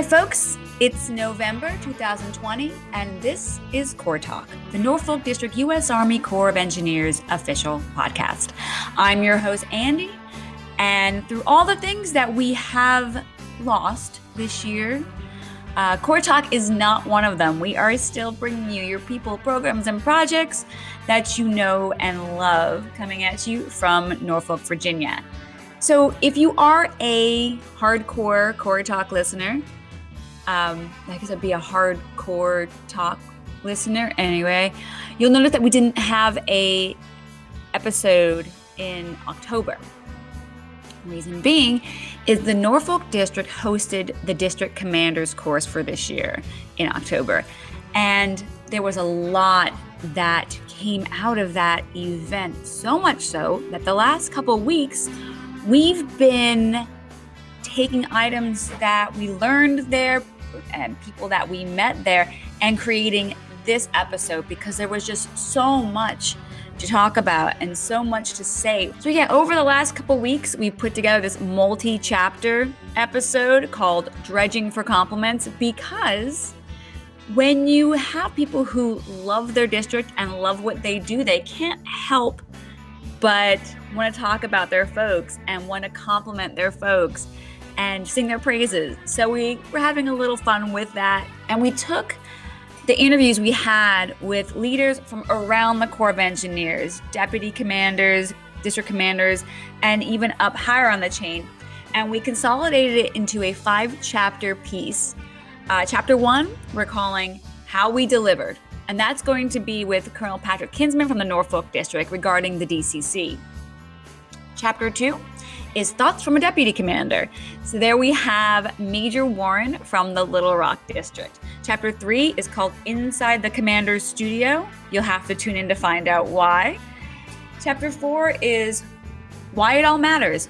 Hi, folks. It's November 2020, and this is Corps Talk, the Norfolk District U.S. Army Corps of Engineers official podcast. I'm your host, Andy, and through all the things that we have lost this year, uh, Corps Talk is not one of them. We are still bringing you your people, programs, and projects that you know and love coming at you from Norfolk, Virginia. So, if you are a hardcore Corps Talk listener, um, I guess I'd be a hardcore talk listener anyway, you'll notice that we didn't have a episode in October. Reason being is the Norfolk District hosted the District Commanders course for this year in October. And there was a lot that came out of that event, so much so that the last couple weeks we've been taking items that we learned there, and people that we met there and creating this episode because there was just so much to talk about and so much to say. So, yeah, over the last couple weeks, we put together this multi chapter episode called Dredging for Compliments because when you have people who love their district and love what they do, they can't help but want to talk about their folks and want to compliment their folks and sing their praises. So we were having a little fun with that. And we took the interviews we had with leaders from around the Corps of Engineers, deputy commanders, district commanders, and even up higher on the chain. And we consolidated it into a five chapter piece. Uh, chapter one, we're calling How We Delivered. And that's going to be with Colonel Patrick Kinsman from the Norfolk District regarding the DCC. Chapter two, is Thoughts from a Deputy Commander. So there we have Major Warren from the Little Rock District. Chapter three is called Inside the Commander's Studio. You'll have to tune in to find out why. Chapter four is Why It All Matters.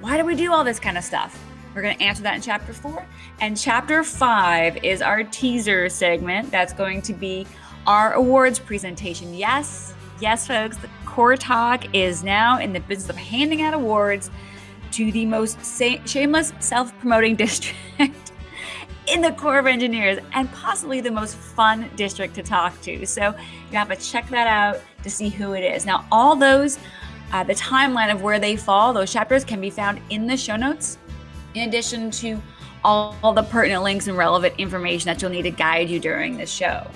Why do we do all this kind of stuff? We're going to answer that in chapter four. And chapter five is our teaser segment. That's going to be our awards presentation. Yes, yes, folks, the Corps Talk is now in the business of handing out awards to the most shameless self promoting district in the Corps of Engineers and possibly the most fun district to talk to. So you have to check that out to see who it is. Now, all those, uh, the timeline of where they fall, those chapters can be found in the show notes, in addition to all, all the pertinent links and relevant information that you'll need to guide you during this show.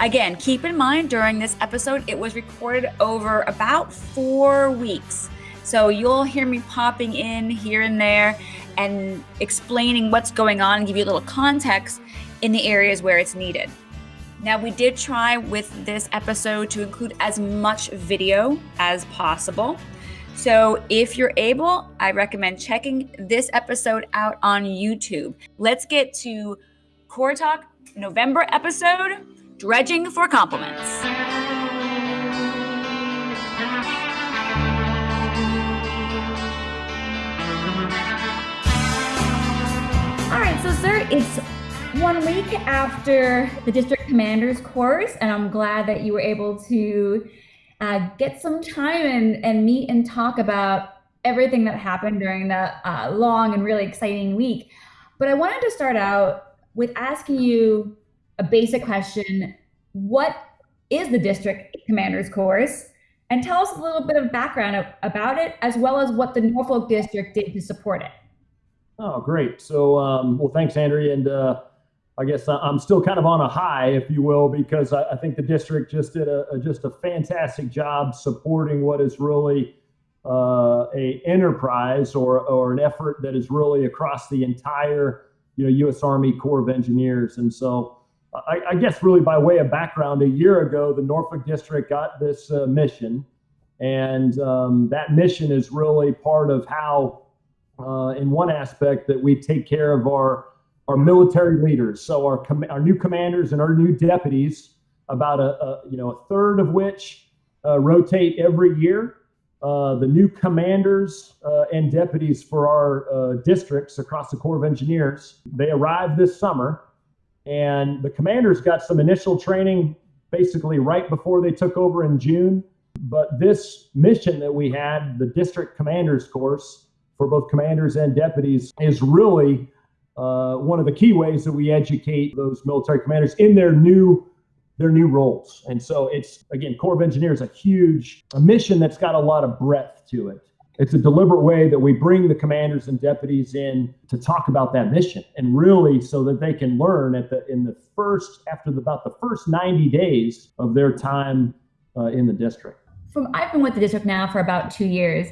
Again, keep in mind during this episode, it was recorded over about four weeks. So you'll hear me popping in here and there and explaining what's going on and give you a little context in the areas where it's needed. Now, we did try with this episode to include as much video as possible. So, if you're able, I recommend checking this episode out on YouTube. Let's get to Corps Talk November episode Dredging for Compliments. All right, so sir, it's one week after the district commander's course, and I'm glad that you were able to uh, get some time and, and meet and talk about everything that happened during the uh, long and really exciting week. But I wanted to start out with asking you a basic question. What is the district commander's course? And tell us a little bit of background about it, as well as what the Norfolk district did to support it. Oh, great. So, um, well, thanks, Andrea. And uh, I guess I'm still kind of on a high, if you will, because I, I think the district just did a, a, just a fantastic job supporting what is really uh, a enterprise or or an effort that is really across the entire you know U.S. Army Corps of Engineers. And so, I, I guess really by way of background, a year ago, the Norfolk District got this uh, mission, and um, that mission is really part of how uh, in one aspect that we take care of our our military leaders. So our com- our new commanders and our new deputies, about a, a you know a third of which uh, rotate every year. Uh, the new commanders uh, and deputies for our uh, districts across the Corps of Engineers they arrived this summer, and the commanders got some initial training basically right before they took over in June. But this mission that we had, the district commanders course, for both commanders and deputies is really uh, one of the key ways that we educate those military commanders in their new their new roles. And so it's again, Corps of Engineers, a huge a mission that's got a lot of breadth to it. It's a deliberate way that we bring the commanders and deputies in to talk about that mission and really so that they can learn at the in the first after the, about the first 90 days of their time uh, in the district. From I've been with the district now for about two years.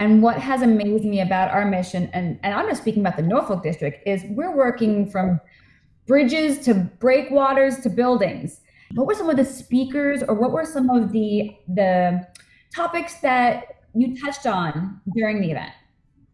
And what has amazed me about our mission, and, and I'm just speaking about the Norfolk district, is we're working from bridges to breakwaters to buildings. What were some of the speakers or what were some of the the topics that you touched on during the event?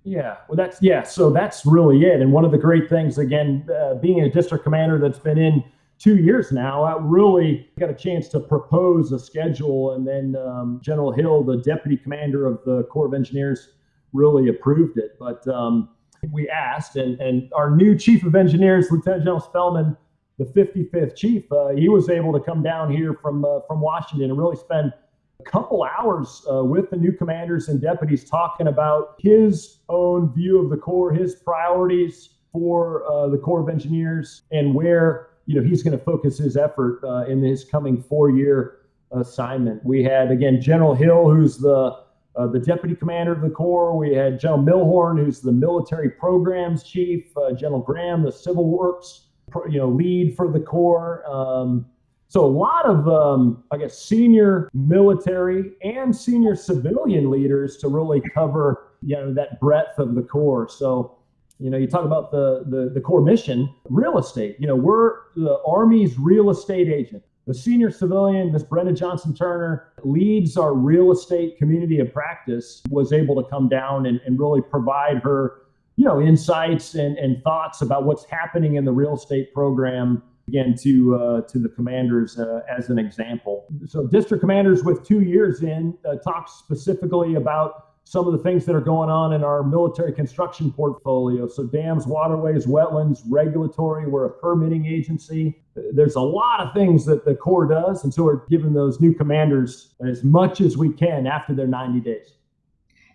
Yeah, well, that's yeah. So that's really it. And one of the great things, again, uh, being a district commander that's been in two years now, I really got a chance to propose a schedule, and then um, General Hill, the deputy commander of the Corps of Engineers, really approved it. But um, we asked, and and our new chief of engineers, Lieutenant General Spellmon, the 55th chief, uh, he was able to come down here from uh, from Washington and really spend a couple hours uh, with the new commanders and deputies talking about his own view of the Corps, his priorities for uh, the Corps of Engineers, and where you know he's going to focus his effort uh, in his coming four-year assignment. We had again General Hill, who's the uh, the deputy commander of the Corps. We had General Milhorn, who's the military programs chief. Uh, General Graham, the civil works you know lead for the Corps. Um, so a lot of, um, I guess, senior military and senior civilian leaders to really cover, you know, that breadth of the Corps. So, you know, you talk about the, the, the Corps mission, real estate. You know, we're the Army's real estate agent. The senior civilian, Miss Brenda Johnson Turner, leads our real estate community of practice, was able to come down and, and really provide her, you know, insights and, and thoughts about what's happening in the real estate program again to uh, to the commanders uh, as an example. So district commanders with two years in uh, talk specifically about some of the things that are going on in our military construction portfolio. So dams, waterways, wetlands, regulatory. We're a permitting agency. There's a lot of things that the Corps does, and so we're giving those new commanders as much as we can after their 90 days.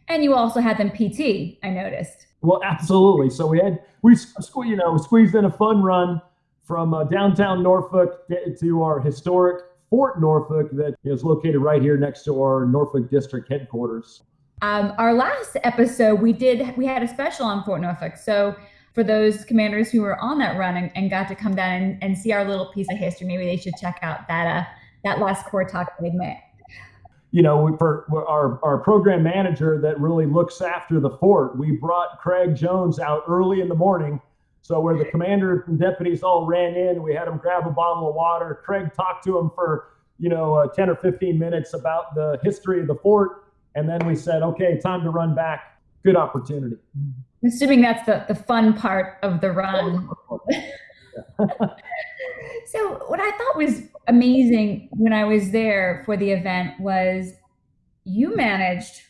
And you also had them PT, I noticed. Well, absolutely. So we had we you know squeezed in a fun run from uh, downtown Norfolk to our historic Fort Norfolk that is located right here next to our Norfolk District headquarters. Um, our last episode, we did we had a special on Fort Norfolk. So for those commanders who were on that run and, and got to come down and, and, see our little piece of history, maybe they should check out that uh, that last Corps Talk we segment. You know, for our our program manager that really looks after the fort, we brought Craig Jones out early in the morning so where the commander and deputies all ran in, we had them grab a bottle of water. Craig talked to them for, you know, uh, 10 or 15 minutes about the history of the fort. And then we said, okay, time to run back. Good opportunity. Assuming that's the, the fun part of the run. so what I thought was amazing when I was there for the event was you managed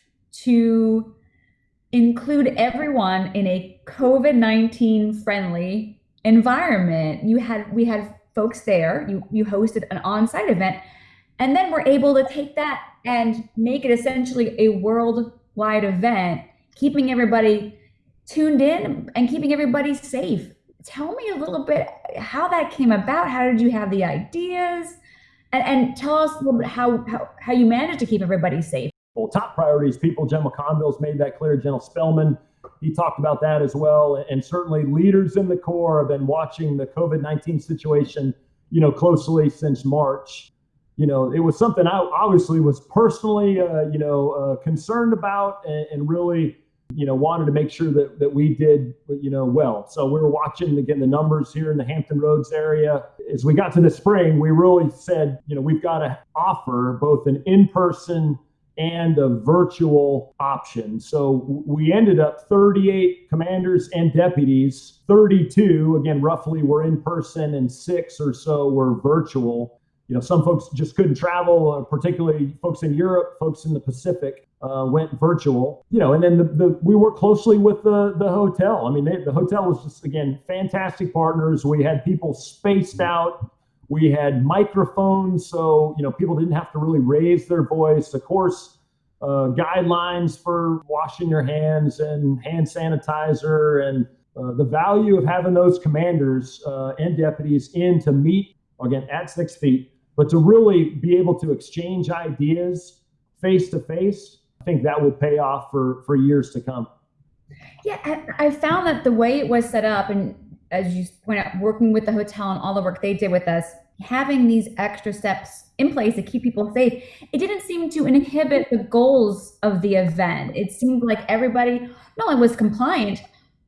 to include everyone in a COVID-19 friendly environment. You had we had folks there, you you hosted an on-site event, and then we're able to take that and make it essentially a worldwide event, keeping everybody tuned in and keeping everybody safe. Tell me a little bit how that came about. How did you have the ideas? And, and tell us a little bit how, how, how you managed to keep everybody safe well, top priorities people. General McConville's made that clear. General Spellmon, he talked about that as well. And certainly leaders in the Corps have been watching the COVID 19 situation, you know, closely since March. You know, it was something I obviously was personally, uh, you know, uh, concerned about and, and, really, you know, wanted to make sure that, that we did, you know, well. So we were watching again the numbers here in the Hampton Roads area. As we got to the spring, we really said, you know, we've got to offer both an in person and a virtual option. So we ended up 38 commanders and deputies, 32, again, roughly were in person, and six or so were virtual. You know, some folks just couldn't travel, uh, particularly folks in Europe, folks in the Pacific. Uh, went virtual, you know, and then the, the we worked closely with the the hotel. I mean, they, the hotel was just again fantastic partners. We had people spaced out we had microphones, so you know people didn't have to really raise their voice. Of course, uh, guidelines for washing your hands and hand sanitizer and uh, the value of having those commanders uh, and deputies in to meet again at six feet, but to really be able to exchange ideas face to face, I think that will pay off for for years to come. Yeah, I, found that the way it was set up, and as you point out, working with the hotel and all the work they did with us, having these extra steps in place to keep people safe, it didn't seem to inhibit the goals of the event. It seemed like everybody not only was compliant,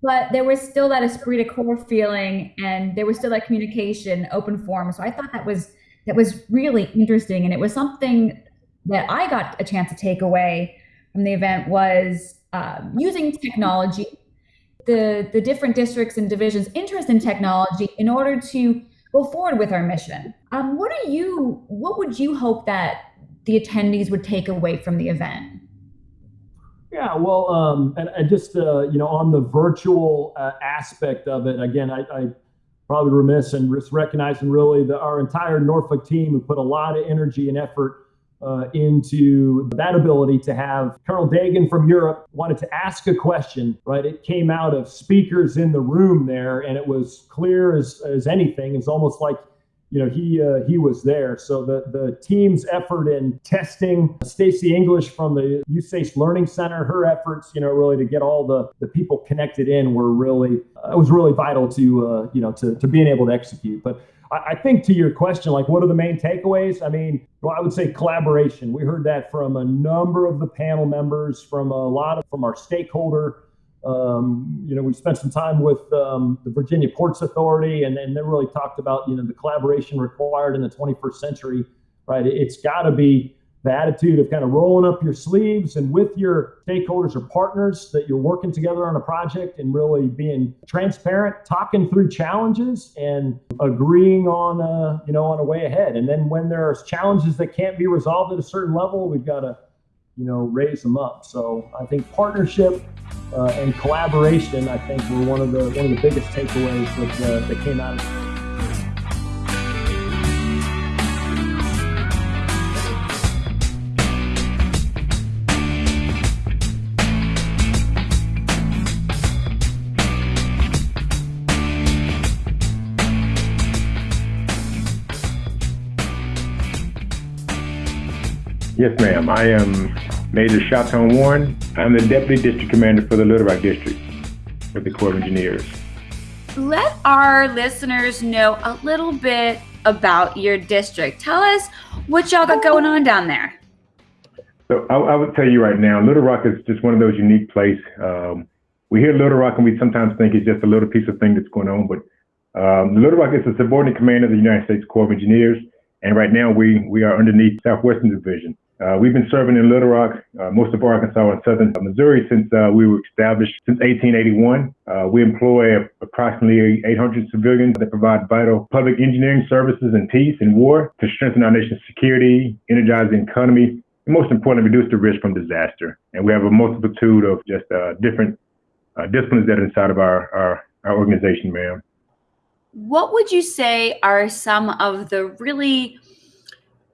but there was still that esprit de corps feeling and there was still that communication open forum so i thought that was that was really interesting. And it was something that i got a chance to take away from the event was uh, using technology the the different districts and divisions interest in technology in order to go forward with our mission. Um, what are you what would you hope that the attendees would take away from the event? Yeah, well, um, and, and just uh, you know, on the virtual uh, aspect of it, again, I, I probably remiss and recognizing really that our entire Norfolk team who put a lot of energy and effort uh, into that ability to have Colonel Dagon from Europe wanted to ask a question, right? It came out of speakers in the room there, and it was clear as, as anything. It's almost like you know he uh, he was there. So the the team's effort in testing Stacy English from the USACE Learning Center, her efforts, you know, really to get all the the people connected in were really uh, it was really vital to uh, you know to to being able to execute. But I, I think to your question, like what are the main takeaways? I mean, well, I would say collaboration. We heard that from a number of the panel members, from a lot of from our stakeholder um, you know, we spent some time with um, the Virginia Ports Authority, and, and they really talked about you know the collaboration required in the 21st century. Right, it's got to be the attitude of kind of rolling up your sleeves and with your stakeholders or partners that you're working together on a project and really being transparent, talking through challenges and agreeing on a, you know on a way ahead. And then when there's challenges that can't be resolved at a certain level, we've got to you know raise them up. So I think partnership uh, and collaboration, I think, were one of the one of the biggest takeaways that, uh, that came out of it. Yes, ma'am. I am Major Chaton Warren. I'm the Deputy District Commander for the Little Rock District with the Corps of Engineers. Let our listeners know a little bit about your district. Tell us what y'all got going on down there. So I, I would tell you right now, Little Rock is just one of those unique places. Um, we hear Little Rock and we sometimes think it's just a little piece of thing that's going on, but um, Little Rock is a subordinate command of the United States Corps of Engineers, and right now we we are underneath Southwestern Division. Uh, we've been serving in Little Rock, uh, most of Arkansas and southern Missouri since uh, we were established since 1881. Uh, we employ approximately 800 civilians that provide vital public engineering services in peace and war to strengthen our nation's security, energize the economy, and most importantly, reduce the risk from disaster. And we have a multitude of just uh, different uh, disciplines that are inside of our, our, our organization, ma'am. What would you say are some of the really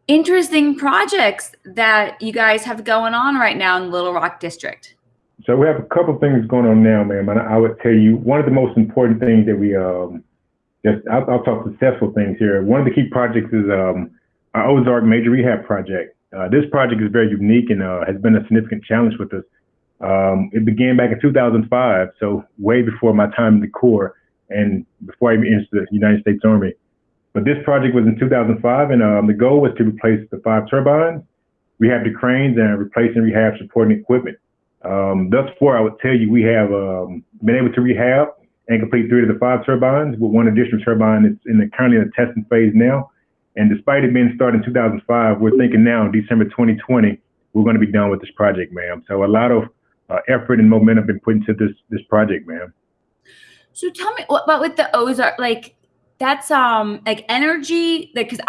interesting projects that you guys have going on right now in Little Rock District? So we have a couple things going on now, ma'am. And I would tell you one of the most important things that we um, just I'll, I'll talk successful things here. One of the key projects is um, our Ozark Major Rehab Project. Uh, this project is very unique and uh, has been a significant challenge with us. Um, it began back in 2005, so way before my time in the Corps and before I even entered the United States Army. But this project was in 2005, and um, the goal was to replace the five turbines, rehab the cranes, and replace and rehab supporting equipment. Um, thus far, I would tell you we have um, been able to rehab and complete three of the five turbines, with one additional turbine that's in the currently in the testing phase now. And despite it being started in 2005, we're thinking now, December 2020, we're going to be done with this project, ma'am. So a lot of uh, effort and momentum been put into this this project, ma'am. So tell me, what about with the Ozark? Like, that's um like energy like because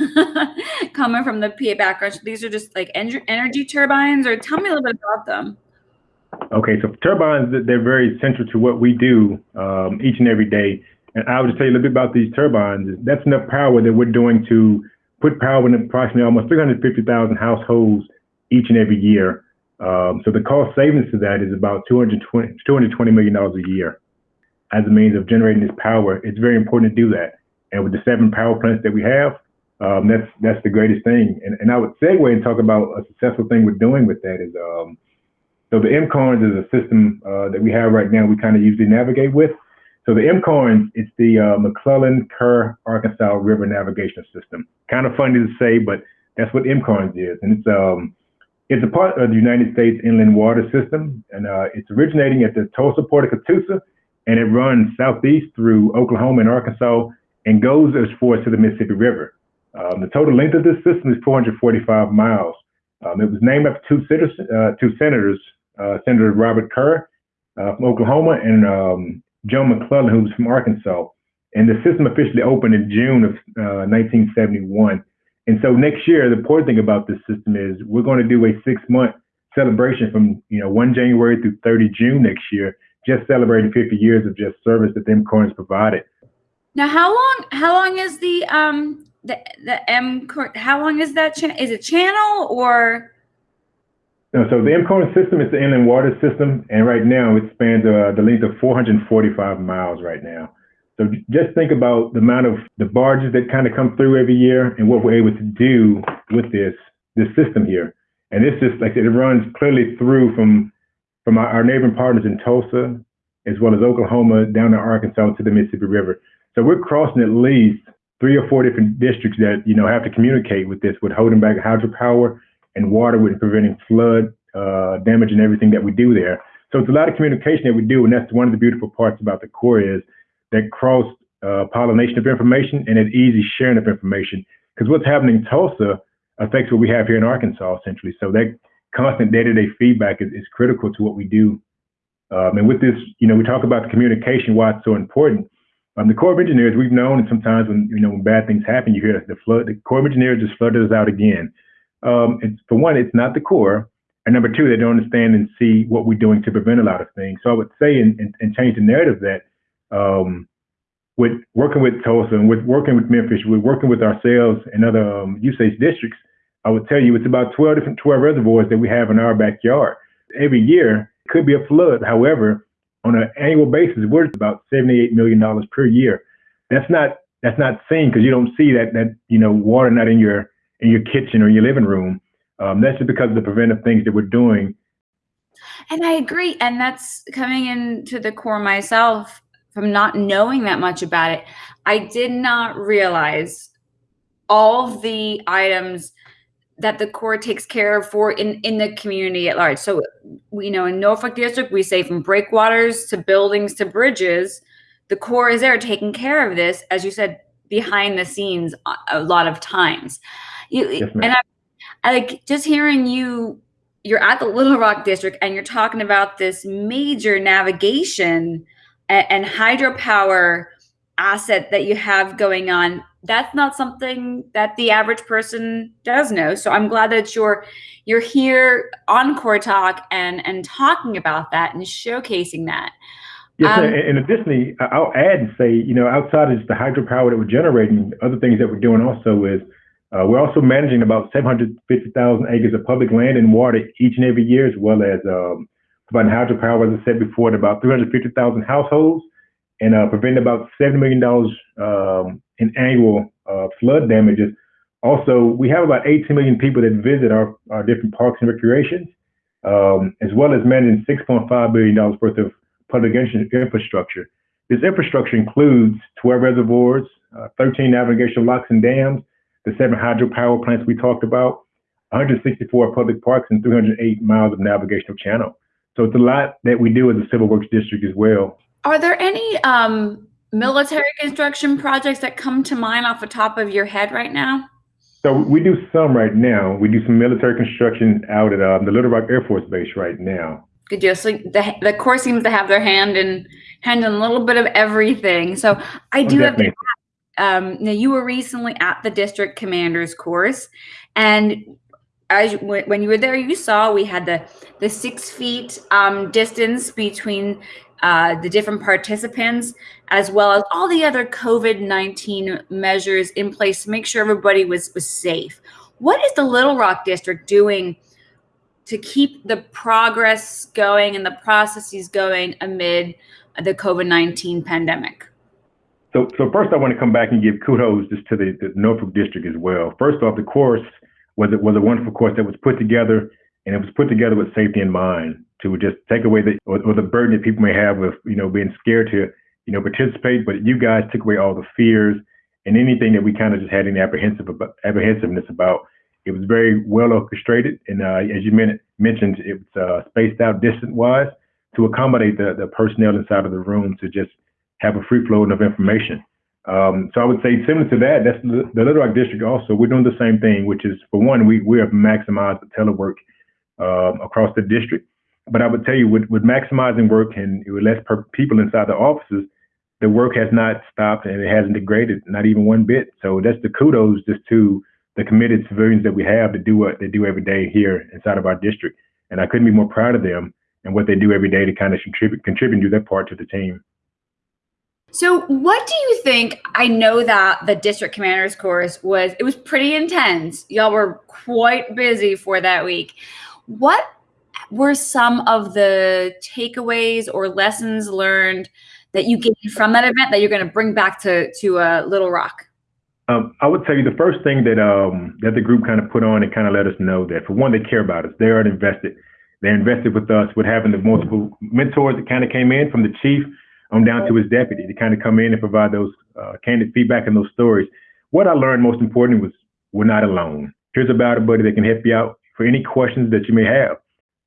coming from the PA background, these are just like en- energy turbines. Or tell me a little bit about them. Okay, so turbines they're very central to what we do um, each and every day. And I would just tell you a little bit about these turbines. That's enough power that we're doing to put power in approximately almost 350,000 households each and every year. Um, so the cost savings to that is about 220, $220 million a year. As a means of generating this power, it's very important to do that. And with the seven power plants that we have, um, that's that's the greatest thing. And, and I would segue and talk about a successful thing we're doing with that is um, so the MKARNS is a system uh, that we have right now. We kind of usually navigate with. So the MKARNS, it's the uh, McClellan Kerr Arkansas River Navigation System. Kind of funny to say, but that's what MKARNS is, and it's um it's a part of the United States Inland Water System, and uh, it's originating at the Tulsa Port of Catoosa, and it runs southeast through Oklahoma and Arkansas and goes as far as to the Mississippi River. Um, the total length of this system is 445 miles. Um, it was named after two, senators, uh, two senators, uh, Senator Robert Kerr uh, from Oklahoma and um, Joe McClellan, who was from Arkansas. And the system officially opened in June of 1971. Uh, and so next year, the important thing about this system is we're going to do a six month celebration from you know 1 January through 30 June next year, just celebrating 50 years of just service that them coins provided. Now, how long? How long is the um the the M? How long is that? Cha- is it channel or? No, so the MCORN system is the inland water system, and right now it spans uh, the length of 445 miles right now. So just think about the amount of the barges that kind of come through every year and what we're able to do with this this system here. And it's just like it runs clearly through from from our, our neighboring partners in Tulsa, as well as Oklahoma, down to Arkansas to the Mississippi River. So we're crossing at least three or four different districts that you know have to communicate with this, with holding back hydropower and water, with preventing flood uh, damage and everything that we do there. So it's a lot of communication that we do, and that's one of the beautiful parts about the Corps is that cross uh, pollination of information and an easy sharing of information. Because what's happening in Tulsa affects what we have here in Arkansas, essentially. So that constant day-to-day feedback is, is critical to what we do. Um, and with this, you know, we talk about the communication, why it's so important. Um, the Corps of Engineers, we've known, and sometimes when you know when bad things happen, you hear the flood. The Corps of Engineers just flooded us out again. Um, for one, it's not the Corps, and number two, they don't understand and see what we're doing to prevent a lot of things. So I would say and, and, and change the narrative that um, with working with Tulsa and with working with Memphis, with working with ourselves and other um, USACE districts, I would tell you it's about 12 different 12 reservoirs that we have in our backyard. Every year it could be a flood. However, on an annual basis, we're about 78 million dollars per year. That's not that's not seen because you don't see that that you know water not in your in your kitchen or your living room. Um, that's just because of the preventive things that we're doing. And I agree. And that's coming into the Corps myself from not knowing that much about it, I did not realize all the items that the Corps takes care of for in, in the community at large. So we know in Norfolk District, we say from breakwaters to buildings to bridges, the Corps is there taking care of this, as you said, behind the scenes a lot of times. You, yes, and I, I like just hearing you, you're at the Little Rock District and you're talking about this major navigation and, and hydropower asset that you have going on that's not something that the average person does know. So i'm glad that you're you're here on Corps Talk and and talking about that and showcasing that. Yes um, and additionally i'll add and say you know outside of just the hydropower that we're generating other things that we're doing also is uh, we're also managing about 750,000 acres of public land and water each and every year, as well as um, providing hydropower, as I said before, to about 350,000 households and uh, preventing about $70 million um, in annual uh, flood damages. Also, we have about 18 million people that visit our, our different parks and recreations, um, as well as managing $6.5 billion worth of public infrastructure. This infrastructure includes 12 reservoirs, uh, 13 navigational locks and dams, the seven hydropower plants we talked about, 164 public parks, and 308 miles of navigational channel. So it's a lot that we do as a civil works district as well. Are there any um, military construction projects that come to mind off the top of your head right now? So we do some right now. We do some military construction out at um, the Little Rock Air Force Base right now. Good deal. So the the Corps seems to have their hand in hand in a little bit of everything. So I do have to um, now you were recently at the district commanders course and as when you were there, you saw we had the the six feet um, distance between uh, the different participants, as well as all the other COVID nineteen measures in place to make sure everybody was was safe. What is the Little Rock District doing to keep the progress going and the processes going amid the COVID 19 pandemic? So, so first, I want to come back and give kudos just to the, the Norfolk District as well. First off, the course was was a wonderful course that was put together, and it was put together with safety in mind to just take away the or, or the burden that people may have of you know being scared to you know participate. But you guys took away all the fears and anything that we kind of just had any apprehensive about, apprehensiveness about. It was very well orchestrated, and uh, as you mentioned, it was uh, spaced out distance wise to accommodate the, the personnel inside of the room to just have a free flow of information. Um, so I would say similar to that, that's the, the, Little Rock district also. We're doing the same thing, which is for one, we we have maximized the telework um, across the district. But I would tell you, with, with maximizing work and with less people inside the offices, the work has not stopped and it hasn't degraded, not even one bit. So that's the kudos just to the committed civilians that we have to do what they do every day here inside of our district. And I couldn't be more proud of them and what they do every day to kind of contribute contribute to their part to the team. So, what do you think? I know that the district commander's course was it was pretty intense. Y'all were quite busy for that week. What were some of the takeaways or lessons learned that you gained from that event that you're going to bring back to to uh, Little Rock? Um, I would tell you the first thing that um, that the group kind of put on and kind of let us know that for one, they care about us. They are invested. They're invested with us with having the multiple mentors that kind of came in from the chief on down to his deputy to kind of come in and provide those uh, candid feedback and those stories. What I learned most importantly was we're not alone. Here's about a buddy that can help you out for any questions that you may have.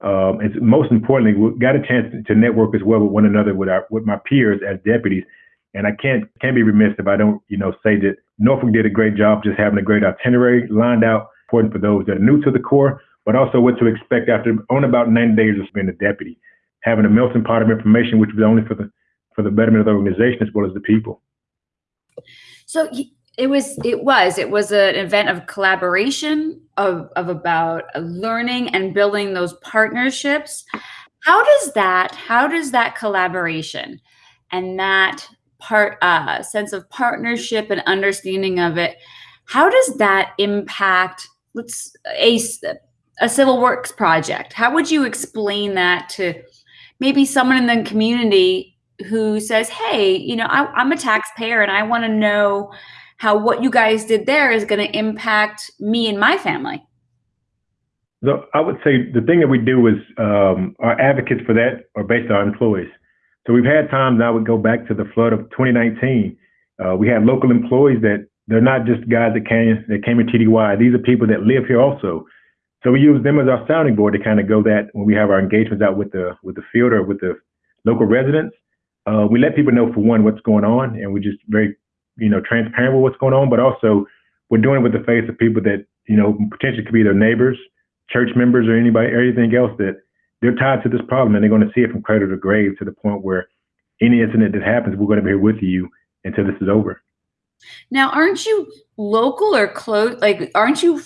Um, and most importantly, we got a chance to network as well with one another with our with my peers as deputies. And I can't can't be remiss if I don't you know say that Norfolk did a great job just having a great itinerary lined out, important for those that are new to the Corps, but also what to expect after on about 90 days of being a deputy, having a melting pot of information, which was only for the for the betterment of the organization as well as the people. So it was it was it was an event of collaboration of of about learning and building those partnerships. How does that how does that collaboration and that part uh, sense of partnership and understanding of it how does that impact let's a a civil works project how would you explain that to maybe someone in the community who says, "Hey, you know, I, I'm a taxpayer and I want to know how what you guys did there is going to impact me and my family." So I would say the thing that we do is um, our advocates for that are based on our employees. So we've had times I would go back to the flood of 2019. Uh, we had local employees that they're not just guys that came that came in TDY. These are people that live here also. So we use them as our sounding board to kind of go that when we have our engagements out with the with the field or with the local residents uh, we let people know for one what's going on, and we're just very, you know, transparent with what's going on. But also, we're doing it with the face of people that you know potentially could be their neighbors, church members, or anybody, or anything else that they're tied to this problem, and they're going to see it from cradle to grave to the point where any incident that happens, we're going to be here with you until this is over. Now, aren't you local or close? Like, aren't you?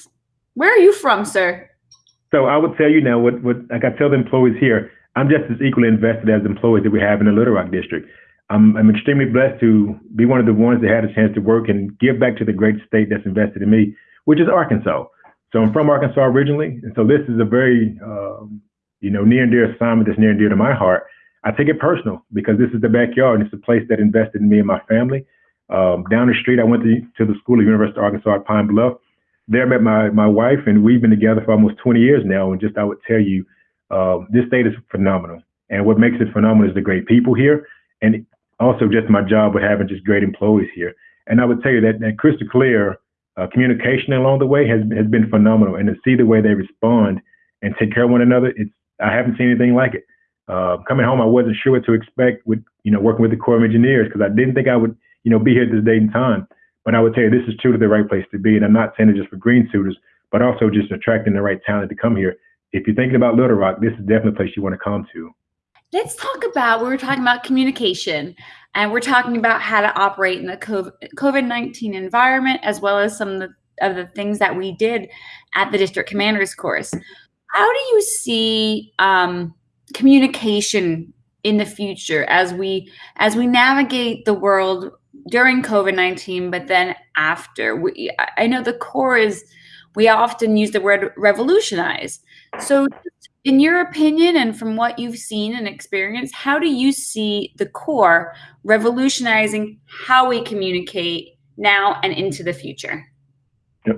Where are you from, sir? So I would tell you now what what like I tell the employees here. I'm just as equally invested as employees that we have in the Little Rock district. I'm, I'm extremely blessed to be one of the ones that had a chance to work and give back to the great state that's invested in me, which is Arkansas. So I'm from Arkansas originally, and so this is a very, um, you know, near and dear assignment that's near and dear to my heart. I take it personal because this is the backyard and it's a place that invested in me and my family. Um, down the street, I went to, to the School of University of Arkansas at Pine Bluff. There I met my, my wife, and we've been together for almost 20 years now. And just I would tell you, um, this state is phenomenal. And what makes it phenomenal is the great people here, and also just my job with having just great employees here. And I would tell you that, that crystal clear uh, communication along the way has has been phenomenal. And to see the way they respond and take care of one another, it's I haven't seen anything like it. Uh, coming home, I wasn't sure what to expect with you know working with the Corps of Engineers because I didn't think I would you know be here this date and time. But I would tell you this is truly the right place to be, and I'm not saying it just for green suiters, but also just attracting the right talent to come here if you're thinking about Little Rock, this is definitely a place you want to come to. Let's talk about we were talking about communication and we're talking about how to operate in the COVID 19 environment, as well as some of the, of the things that we did at the district commander's course. How do you see um, communication in the future as we as we navigate the world during COVID nineteen, but then after? We, I know the Corps is we often use the word revolutionize. So, in your opinion, and from what you've seen and experienced, how do you see the Corps revolutionizing how we communicate now and into the future?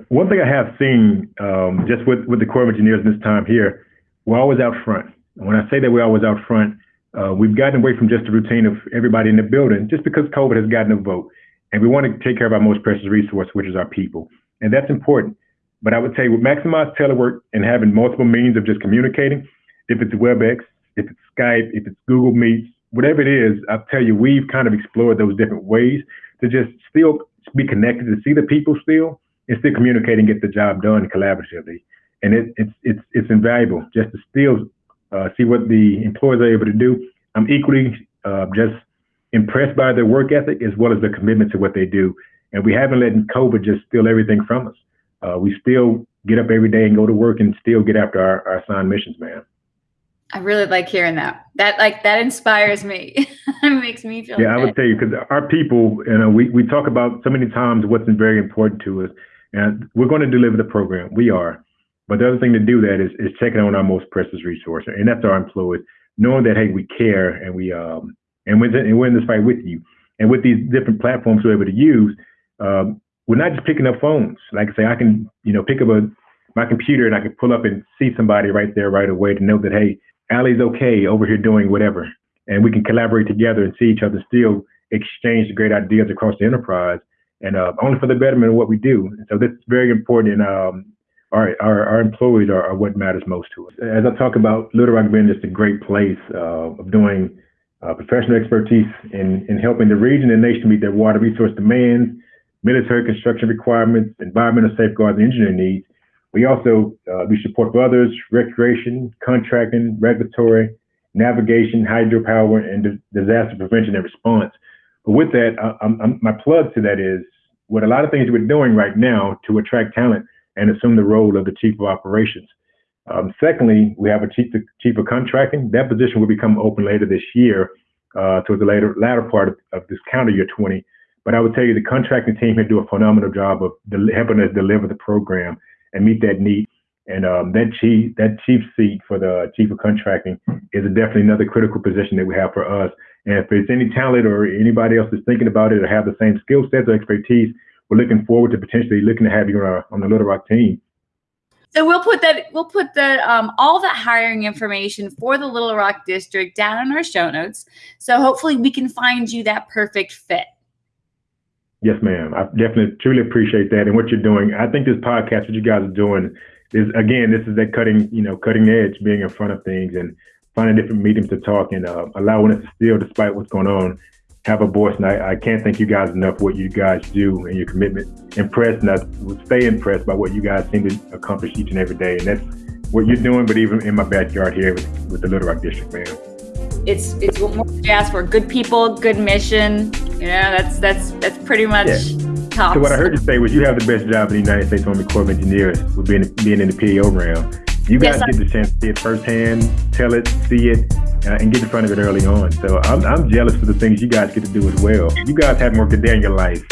One thing I have seen um, just with, with the Corps of Engineers this time here, we're always out front. And when I say that we're always out front, uh, we've gotten away from just the routine of everybody in the building just because COVID has gotten a vote. And we want to take care of our most precious resource, which is our people. And that's important. But I would say with maximized telework and having multiple means of just communicating, if it's WebEx, if it's Skype, if it's Google Meets, whatever it is, I'll tell you, we've kind of explored those different ways to just still be connected, to see the people still, and still communicate and get the job done collaboratively. And it, it's it's it's invaluable just to still uh, see what the employees are able to do. I'm equally uh, just impressed by their work ethic as well as their commitment to what they do. And we haven't let COVID just steal everything from us uh, we still get up every day and go to work and still get after our, our assigned missions, man. I really like hearing that. That like that inspires me. it makes me feel. Yeah, good. I would tell you because our people, you know, we we talk about so many times what's very important to us, and we're going to deliver the program. We are, but the other thing to do that is is checking on our most precious resource, and that's our employees, knowing that hey, we care and we um and we're, and we're in this fight with you, and with these different platforms we're able to use, um, we're not just picking up phones. Like I say, I can, you know, pick up a my computer and I can pull up and see somebody right there right away to know that hey, Allie's okay over here doing whatever, and we can collaborate together and see each other still exchange great ideas across the enterprise, and uh, only for the betterment of what we do. So that's very important. And um, our, our, our employees are, are, what matters most to us. As I talk about Little Rock being just a great place uh, of doing uh, professional expertise in, in helping the region and nation meet their water resource demands military construction requirements, environmental safeguards, and engineering needs. We also uh, we support for others recreation, contracting, regulatory, navigation, hydropower, and disaster prevention and response. But with that, I, I'm, my plug to that is what a lot of things we're doing right now to attract talent and assume the role of the chief of operations. Um, secondly, we have a chief, chief of contracting. That position will become open later this year, uh, towards the later latter part of, of this calendar year 20. But I would tell you the contracting team here do a phenomenal job of helping us deliver the program and meet that need. And um, that chief that chief seat for the chief of contracting is definitely another critical position that we have for us. And if there's any talent or anybody else that's thinking about it or have the same skill sets or expertise, we're looking forward to potentially looking to have you on, our, on the Little Rock team. So we'll put that we'll put the um, all the hiring information for the Little Rock district down in our show notes. So hopefully we can find you that perfect fit. Yes, ma'am. I definitely truly appreciate that and what you're doing. I think this podcast, what you guys are doing, is again, this is that cutting, you know, cutting edge, being in front of things and finding different mediums to talk and uh, allowing us to still, despite what's going on, have a voice. And I, I can't thank you guys enough what you guys do and your commitment. Impressed, and I will stay impressed by what you guys seem to accomplish each and every day. And that's what you're doing, but even in my backyard here with, with the Little Rock District, man. It's it's what more ask for. Good people, good mission, you know, that's that's that's pretty much yeah. tops. So what I heard you say was you have the best job in the United States Army Corps of Engineers with being being in the PAO realm. You guys yes, get the chance to see it firsthand, tell it, see it, uh, and get in front of it early on. So I'm, I'm jealous for the things you guys get to do as well. You guys have more good day in your life.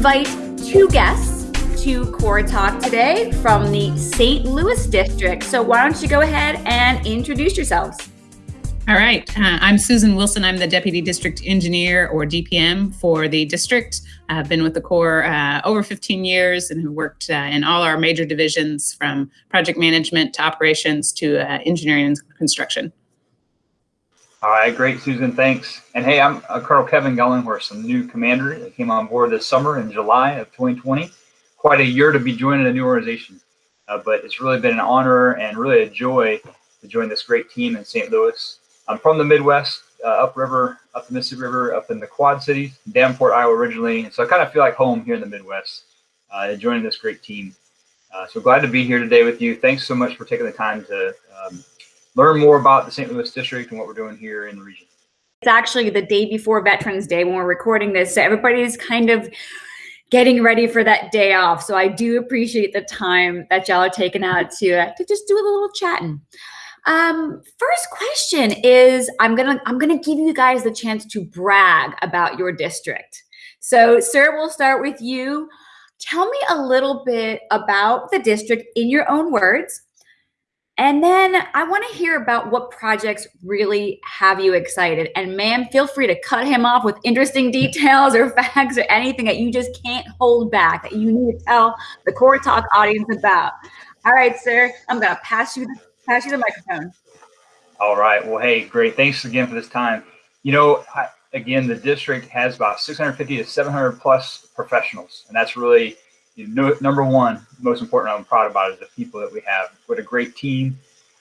Invite two guests to Corps Talk today from the St. Louis District. So why don't you go ahead and introduce yourselves? All right. Uh, I'm Susan Wilson. I'm the Deputy District Engineer or DPM for the district. I've been with the Corps uh, over 15 years and have worked uh, in all our major divisions from project management to operations to uh, engineering and construction. All right, great, Susan. Thanks. And hey, I'm uh, Colonel Kevin Golinghorst, a new commander that came on board this summer in July of 2020. Quite a year to be joining a new organization, uh, but it's really been an honor and really a joy to join this great team in St. Louis. I'm from the Midwest, uh, upriver, up the Mississippi River, up in the Quad Cities, Davenport, Iowa originally. So I kind of feel like home here in the Midwest, uh, joining this great team. Uh, so glad to be here today with you. Thanks so much for taking the time to um, learn more about the St. Louis district and what we're doing here in the region. It's actually the day before Veterans Day when we're recording this. So everybody's kind of getting ready for that day off. So I do appreciate the time that y'all are taking out to, uh, to just do a little chatting. Um, first question is I'm gonna I'm gonna give you guys the chance to brag about your district. So, sir, we'll start with you. Tell me a little bit about the district in your own words. And then I want to hear about what projects really have you excited. And ma'am, feel free to cut him off with interesting details or facts or anything that you just can't hold back that you need to tell the Corps Talk audience about. All right, sir, I'm going to pass you the, pass you the microphone. All right. Well, hey, great. Thanks again for this time. You know, I, again, the district has about 650 to 700 plus professionals, and that's really you know, number one, most important I'm proud about is the people that we have. What a great team.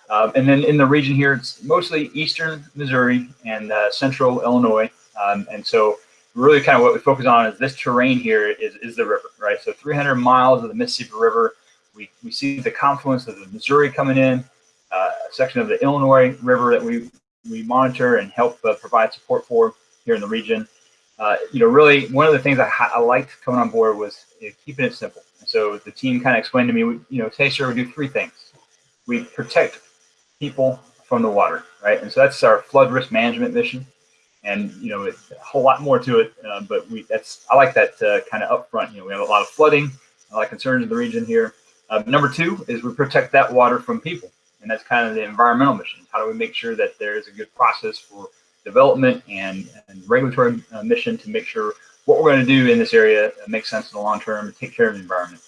Um, and then in the region here, it's mostly eastern Missouri and uh, central Illinois. Um, and so really kind of what we focus on is this terrain here is, is the river, right? So 300 miles of the Mississippi River. We, we see the confluence of the Missouri coming in, uh, a section of the Illinois River that we, we monitor and help uh, provide support for here in the region. Uh, you know, really one of the things I, I liked coming on board was you know, keeping it simple. And so the team kind of explained to me, you know, sir, we do three things. We protect people from the water, right? And so that's our flood risk management mission. And you know, it's a whole lot more to it, uh, but we that's I like that uh, kind of upfront. You know, we have a lot of flooding, a lot of concerns in the region here. Uh, number two is we protect that water from people, and that's kind of the environmental mission. How do we make sure that there is a good process for development and, and regulatory uh, mission to make sure what we're going to do in this area makes sense in the long term, take care of the environment.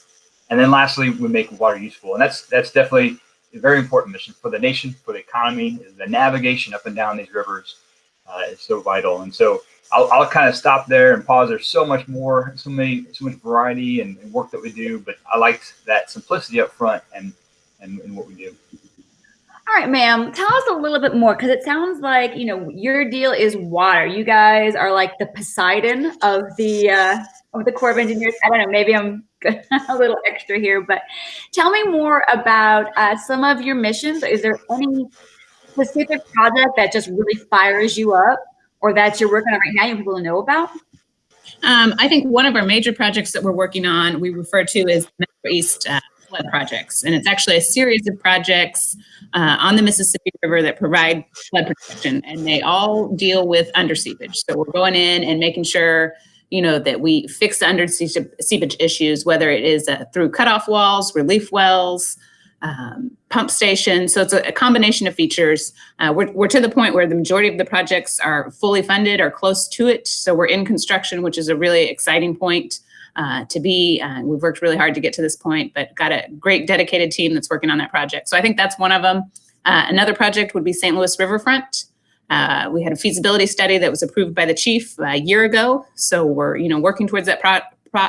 And then lastly, we make water useful. And that's that's definitely a very important mission for the nation, for the economy, the navigation up and down these rivers uh, is so vital. And so I'll, I'll, kind of stop there and pause. There's so much more, so many, so much variety and, and work that we do, but I liked that simplicity up front and, and, and what we do. All right, ma'am, tell us a little bit more because it sounds like, you know, your deal is water. You guys are like the Poseidon of the uh, of the Corps of Engineers. I don't know, maybe I'm a little extra here, but tell me more about uh, some of your missions. Is there any specific project that just really fires you up or that you're working on right now you want people to know about? Um, I think one of our major projects that we're working on, we refer to as Metro East uh, flood projects. And it's actually a series of projects uh, on the Mississippi River that provide flood protection. And they all deal with under seepage. So we're going in and making sure you know, that we fix the under seepage issues, whether it is uh, through cutoff walls, relief wells, um, pump stations. So it's a, a combination of features. Uh, we're, we're to the point where the majority of the projects are fully funded or close to it. So we're in construction, which is a really exciting point uh, to be. Uh, we've worked really hard to get to this point, but got a great dedicated team that's working on that project. So I think that's one of them. Uh, another project would be St. Louis Riverfront. Uh, we had a feasibility study that was approved by the chief a year ago. So we're, you know, working towards that pro, pro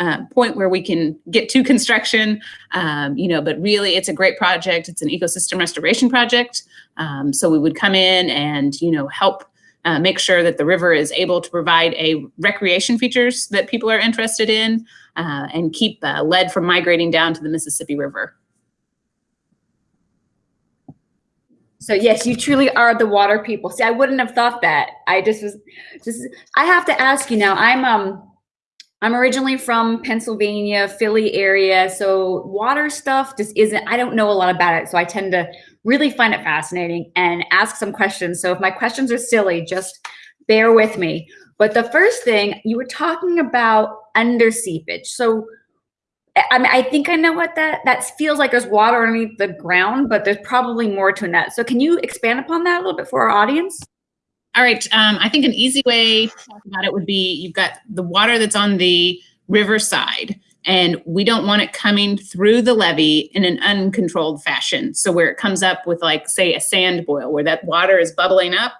uh, point where we can get to construction, um, you know, but really it's a great project. It's an ecosystem restoration project. Um, so we would come in and, you know, help uh, make sure that the river is able to provide a recreation features that people are interested in uh, and keep uh, lead from migrating down to the Mississippi River. So yes, you truly are the water people. See, I wouldn't have thought that. I just was just I have to ask you now. I'm um I'm originally from Pennsylvania, Philly area. So water stuff just isn't I don't know a lot about it. So I tend to really find it fascinating and ask some questions. So if my questions are silly, just bear with me. But the first thing you were talking about under seepage. So I mean, I think I know what that that feels like. There's water underneath the ground, but there's probably more to that. So can you expand upon that a little bit for our audience? All right. Um, I think an easy way to talk about it would be you've got the water that's on the riverside and we don't want it coming through the levee in an uncontrolled fashion. So where it comes up with like, say, a sand boil, where that water is bubbling up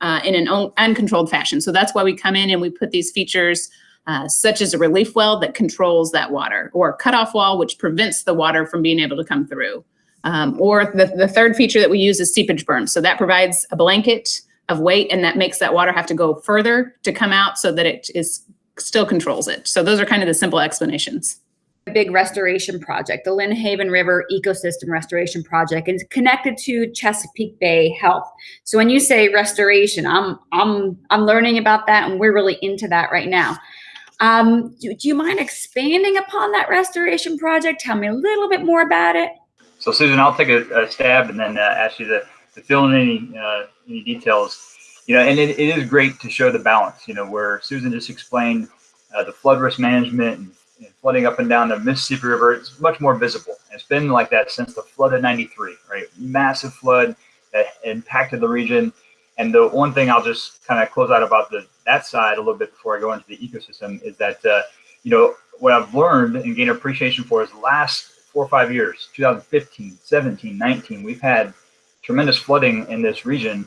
uh, in an un uncontrolled fashion. So that's why we come in and we put these features uh, such as a relief well that controls that water or a cutoff wall, which prevents the water from being able to come through. Um, or the, the third feature that we use is seepage berm. So that provides a blanket of weight and that makes that water have to go further to come out so that it is still controls it. So those are kind of the simple explanations. A big restoration project, the Lynnhaven River Ecosystem Restoration Project, and it's connected to Chesapeake Bay Health. So when you say restoration, I'm I'm I'm learning about that, and we're really into that right now. Um, do, do you mind expanding upon that restoration project? Tell me a little bit more about it. So Susan, I'll take a, a stab and then uh, ask you to, to fill in any uh, any details. You know, and it, it is great to show the balance. You know, where Susan just explained uh, the flood risk management and, and, flooding up and down the Mississippi River. It's much more visible. It's been like that since the flood of '93, right? Massive flood that impacted the region. And the one thing I'll just kind of close out about the that side a little bit before I go into the ecosystem is that uh, you know what I've learned and gained appreciation for is the last four or five years 2015 17 19 we've had tremendous flooding in this region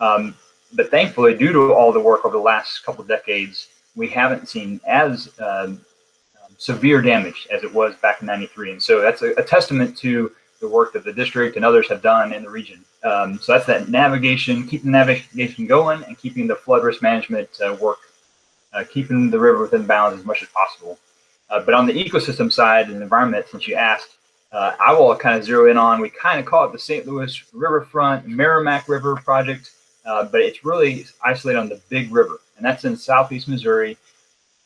um, but thankfully due to all the work over the last couple of decades we haven't seen as um, severe damage as it was back in 93 and so that's a, a, testament to the work that the district and others have done in the region. Um, so that's that navigation keeping navigation going and keeping the flood risk management uh, work uh, keeping the river within bounds as much as possible. Uh, but on the ecosystem side and environment, since you asked, uh, I will kind of zero in on, we kind of call it the St. Louis Riverfront Meramec River Project, uh, but it's really isolated on the Big River, and that's in southeast Missouri.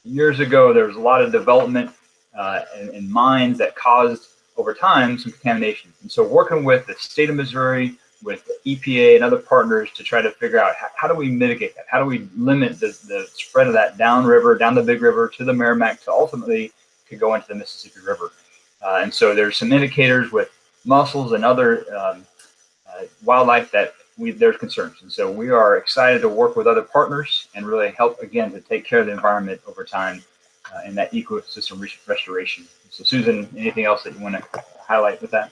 Years ago, there was a lot of development uh, and, mines that caused, over time, some contamination. And so working with the state of Missouri, with EPA and other partners to try to figure out how, how do we mitigate that? How do we limit the, the spread of that downriver, down the Big River to the Meramec to ultimately could go into the Mississippi River? Uh, and so there's some indicators with mussels and other um, uh, wildlife that we, there's concerns. And so we are excited to work with other partners and really help, again, to take care of the environment over time uh, and that ecosystem restoration. So Susan, anything else that you want to highlight with that?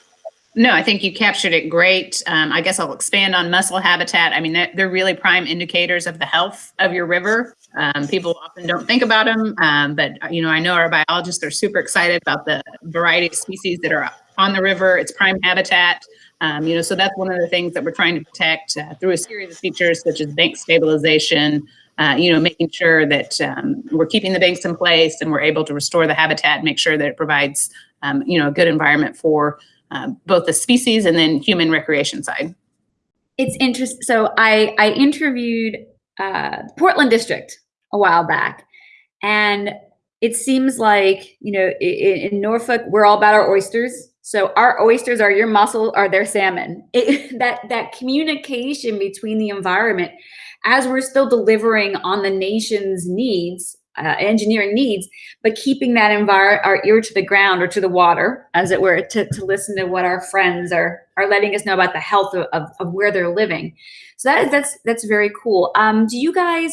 No, I think you captured it great. Um, I guess I'll expand on mussel habitat. I mean, they're, really prime indicators of the health of your river. Um, people often don't think about them, um, but you know, I know our biologists are super excited about the variety of species that are on the river. It's prime habitat. Um, you know, so that's one of the things that we're trying to protect uh, through a series of features such as bank stabilization. Uh, you know, making sure that um, we're keeping the banks in place and we're able to restore the habitat, make sure that it provides, um, you know, a good environment for um, both the species and then human recreation side. It's interesting. So I, I interviewed uh, Portland District a while back, and it seems like you know in, in, Norfolk we're all about our oysters. So our oysters are your mussel, are their salmon. It, that that communication between the environment, as we're still delivering on the nation's needs uh, engineering needs, but keeping that environment, our ear to the ground or to the water, as it were, to, to listen to what our friends are are letting us know about the health of, of, of where they're living. So that is that's that's very cool. Um, do you guys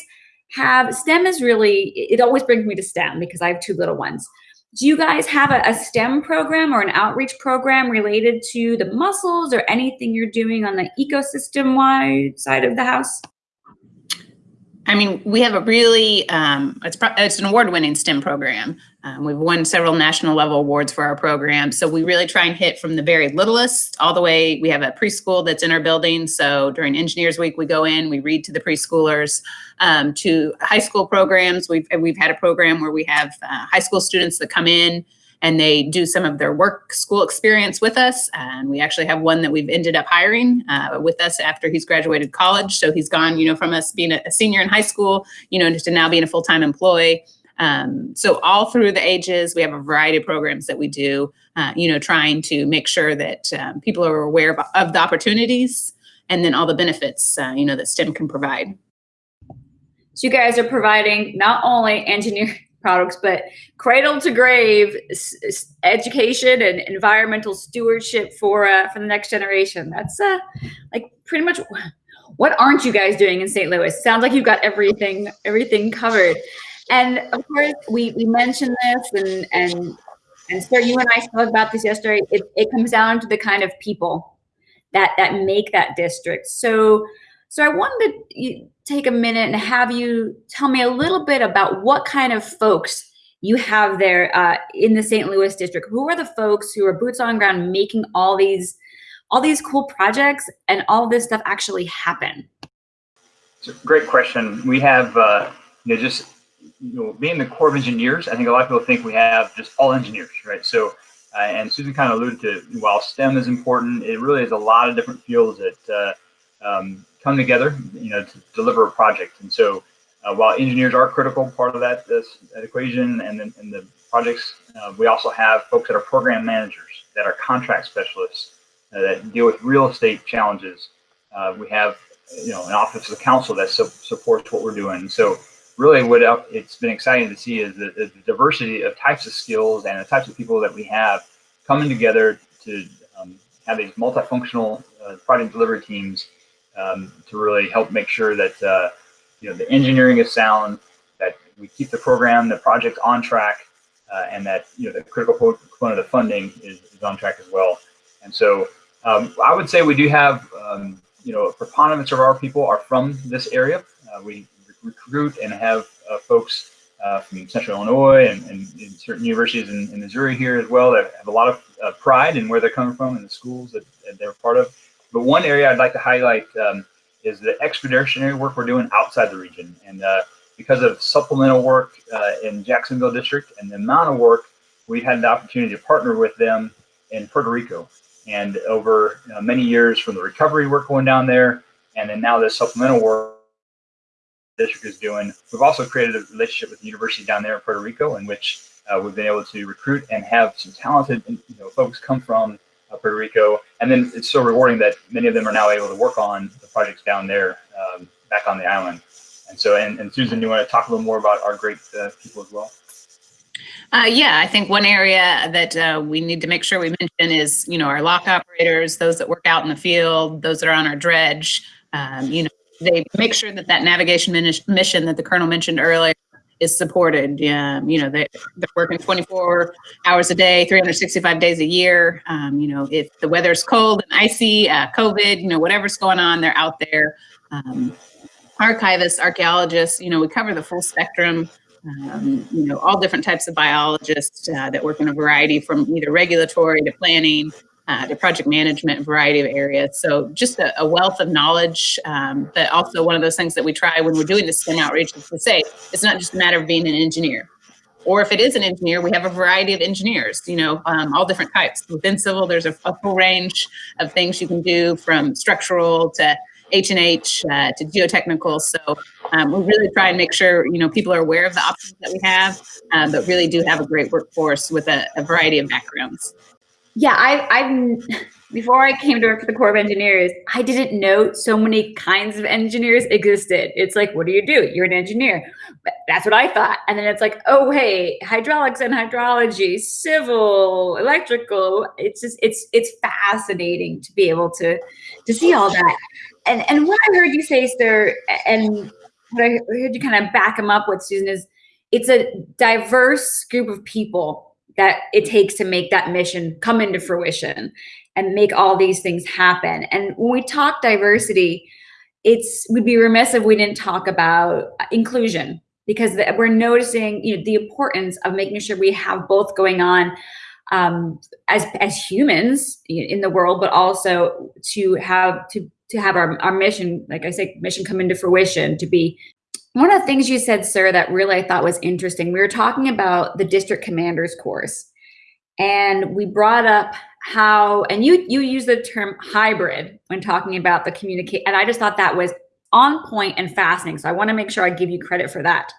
have STEM? Is really it always brings me to STEM because I have two little ones. Do you guys have a, a STEM program or an outreach program related to the mussels or anything you're doing on the ecosystem wide side of the house? I mean, we have a really, um, it's, it's an award-winning STEM program. Um, we've won several national level awards for our program. So we really try and hit from the very littlest all the way. We have a preschool that's in our building. So during Engineers Week, we go in, we read to the preschoolers, um, to high school programs. We've, we've had a program where we have uh, high school students that come in and they do some of their work school experience with us. And we actually have one that we've ended up hiring uh, with us after he's graduated college. So he's gone, you know, from us being a, senior in high school, you know, to now being a full-time employee. Um, so all through the ages, we have a variety of programs that we do, uh, you know, trying to make sure that um, people are aware of, of, the opportunities and then all the benefits, uh, you know, that STEM can provide. So you guys are providing not only engineering products, but cradle to grave education and environmental stewardship for uh, for the next generation. That's uh, like pretty much what aren't you guys doing in St. Louis? Sounds like you've got everything everything covered. And of course, we we mentioned this, and and and sir, you and I spoke about this yesterday. It it comes down to the kind of people that that make that district. So so I wanted to take a minute and have you tell me a little bit about what kind of folks you have there uh, in the St. Louis district. Who are the folks who are boots on ground making all these all these cool projects and all this stuff actually happen? It's a great question. We have uh, you know just you know, being the Corps of Engineers, I think a lot of people think we have just all engineers, right? So, uh, and Susan kind of alluded to, while STEM is important, it really is a lot of different fields that uh, um, come together, you know, to deliver a project. And so, uh, while engineers are a critical part of that, this, that equation and, then and the projects, uh, we also have folks that are program managers, that are contract specialists, uh, that deal with real estate challenges. Uh, we have, you know, an office of counsel that su supports what we're doing. So really what it's been exciting to see is the, the, diversity of types of skills and the types of people that we have coming together to um, have these multifunctional uh, project delivery teams um, to really help make sure that uh, you know the engineering is sound, that we keep the program, the project on track, uh, and that you know the critical component of funding is, is on track as well. And so um, I would say we do have um, you know a preponderance of our people are from this area. Uh, we recruit and have uh, folks uh, from Central Illinois and, and, and certain universities in, in, Missouri here as well that have a lot of uh, pride in where they're coming from and the schools that, that, they're part of. But one area I'd like to highlight um, is the expeditionary work we're doing outside the region. And uh, because of supplemental work uh, in Jacksonville district and the amount of work, we've had the opportunity to partner with them in Puerto Rico. And over know, many years from the recovery work going down there, and then now the supplemental work district is doing. We've also created a relationship with the university down there in Puerto Rico in which uh, we've been able to recruit and have some talented you know, folks come from uh, Puerto Rico. And then it's so rewarding that many of them are now able to work on the projects down there um, back on the island. And so, and, and Susan, you want to talk a little more about our great uh, people as well? Uh, yeah, I think one area that uh, we need to make sure we mention is, you know, our lock operators, those that work out in the field, those that are on our dredge, um, you know, they make sure that that navigation mission that the colonel mentioned earlier is supported. Yeah, you know, they, they're working 24 hours a day, 365 days a year. Um, you know, if the weather's cold and icy, uh, COVID, you know, whatever's going on, they're out there. Um, archivists, archaeologists, you know, we cover the full spectrum. Um, you know, all different types of biologists uh, that work in a variety from either regulatory to planning uh, to project management, variety of areas. So just a, a wealth of knowledge, um, but also one of those things that we try when we're doing the STEM outreach is to say, it's not just a matter of being an engineer. Or if it is an engineer, we have a variety of engineers, you know, um, all different types. Within civil, there's a, a, full range of things you can do from structural to H&H uh, to geotechnical. So um, we really try and make sure, you know, people are aware of the options that we have, uh, but really do have a great workforce with a, a variety of backgrounds yeah, I, I've before I came to work for the Corps of Engineers, I didn't know so many kinds of engineers existed. It's like, what do you do? You're an engineer. That's what I thought. And then it's like, oh, hey, hydraulics and hydrology, civil, electrical. It's just, it's, it's fascinating to be able to, to see all that. And, and what I heard you say, sir, and what I heard you kind of back them up with, Susan, is it's a diverse group of people that it takes to make that mission come into fruition and make all these things happen. And when we talk diversity, it's we'd be remiss if we didn't talk about inclusion because we're noticing you know the importance of making sure we have both going on um, as as humans in the world, but also to have to to have our, our mission, like I say, mission come into fruition, to be one of the things you said, sir, that really I thought was interesting, we were talking about the district commander's course. And we brought up how, and you you use the term hybrid when talking about the communicate, and I just thought that was on point and fascinating. So I want to make sure I give you credit for that.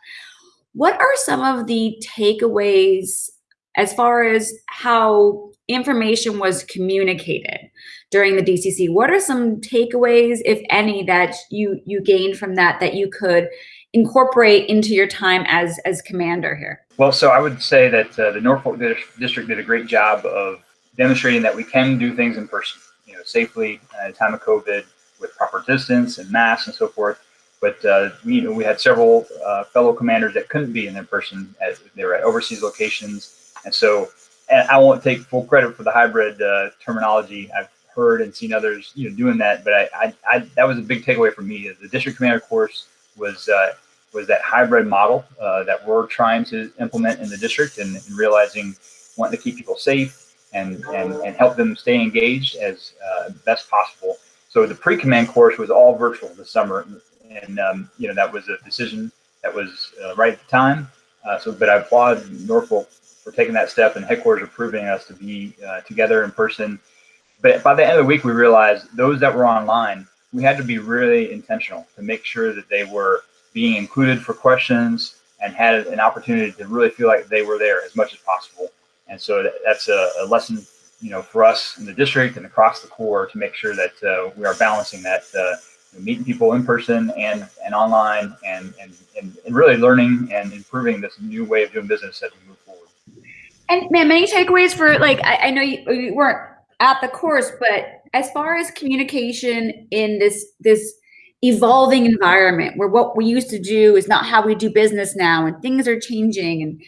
What are some of the takeaways as far as how information was communicated during the DCC? What are some takeaways, if any, that you you gained from that that you could incorporate into your time as as commander here? Well, so I would say that uh, the Norfolk District did a great job of demonstrating that we can do things in person, you know, safely at a time of COVID with proper distance and masks and so forth. But uh, we, you know, we had several uh, fellow commanders that couldn't be in their person. At, they were at overseas locations, and so and I won't take full credit for the hybrid uh, terminology. I've heard and seen others, you know, doing that, but I, I, I that was a big takeaway for me. The district commander course was uh, was that hybrid model uh, that we're trying to implement in the district and, and, realizing wanting to keep people safe and, and, and help them stay engaged as uh, best possible. So the pre-command course was all virtual this summer. And, um, you know, that was a decision that was uh, right at the time. Uh, so, but I applaud Norfolk for taking that step and headquarters approving us to be uh, together in person. But by the end of the week, we realized those that were online, we had to be really intentional to make sure that they were being included for questions and had an opportunity to really feel like they were there as much as possible. And so that's a, a lesson, you know, for us in the district and across the Corps to make sure that uh, we are balancing that, uh, meeting people in person and and online, and, and and and really learning and improving this new way of doing business as we move forward. And man, many takeaways for like I, I know you, you weren't at the course, but as far as communication in this this evolving environment where what we used to do is not how we do business now and things are changing and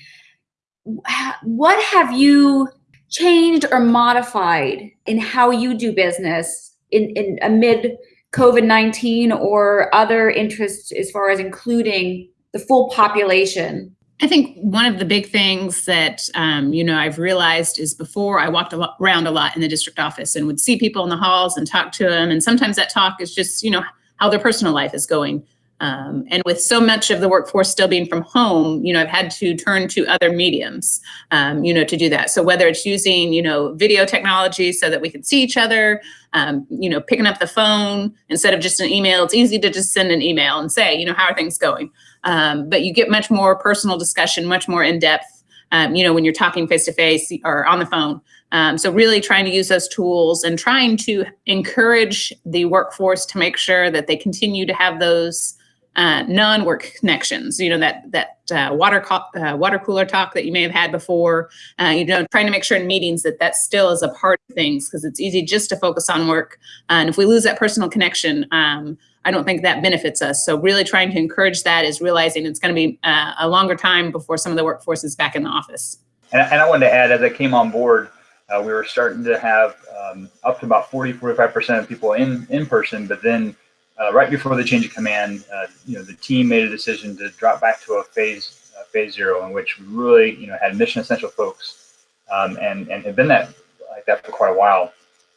what have you changed or modified in how you do business in, in amid COVID-19 or other interests as far as including the full population? I think one of the big things that um, you know I've realized is before I walked around a lot in the district office and would see people in the halls and talk to them, and sometimes that talk is just you know how their personal life is going. Um, and with so much of the workforce still being from home, you know, I've had to turn to other mediums, um, you know, to do that. So whether it's using, you know, video technology so that we can see each other, um, you know, picking up the phone instead of just an email, it's easy to just send an email and say, you know, how are things going? Um, but you get much more personal discussion, much more in depth, um, you know, when you're talking face to face or on the phone. Um, so really trying to use those tools and trying to encourage the workforce to make sure that they continue to have those uh, non-work connections. You know that that uh, water uh, water cooler talk that you may have had before. Uh, you know, trying to make sure in meetings that that still is a part of things because it's easy just to focus on work. and if we lose that personal connection, um, I don't think that benefits us. So really trying to encourage that is realizing it's going to be uh, a longer time before some of the workforce is back in the office. And, and I wanted to add, as I came on board, uh, we were starting to have um, up to about 40, 45% of people in, in person, but then uh, right before the change of command, uh, you know, the team made a decision to drop back to a phase uh, phase zero, in which we really, you know, had mission essential folks, um, and and have been that like that for quite a while.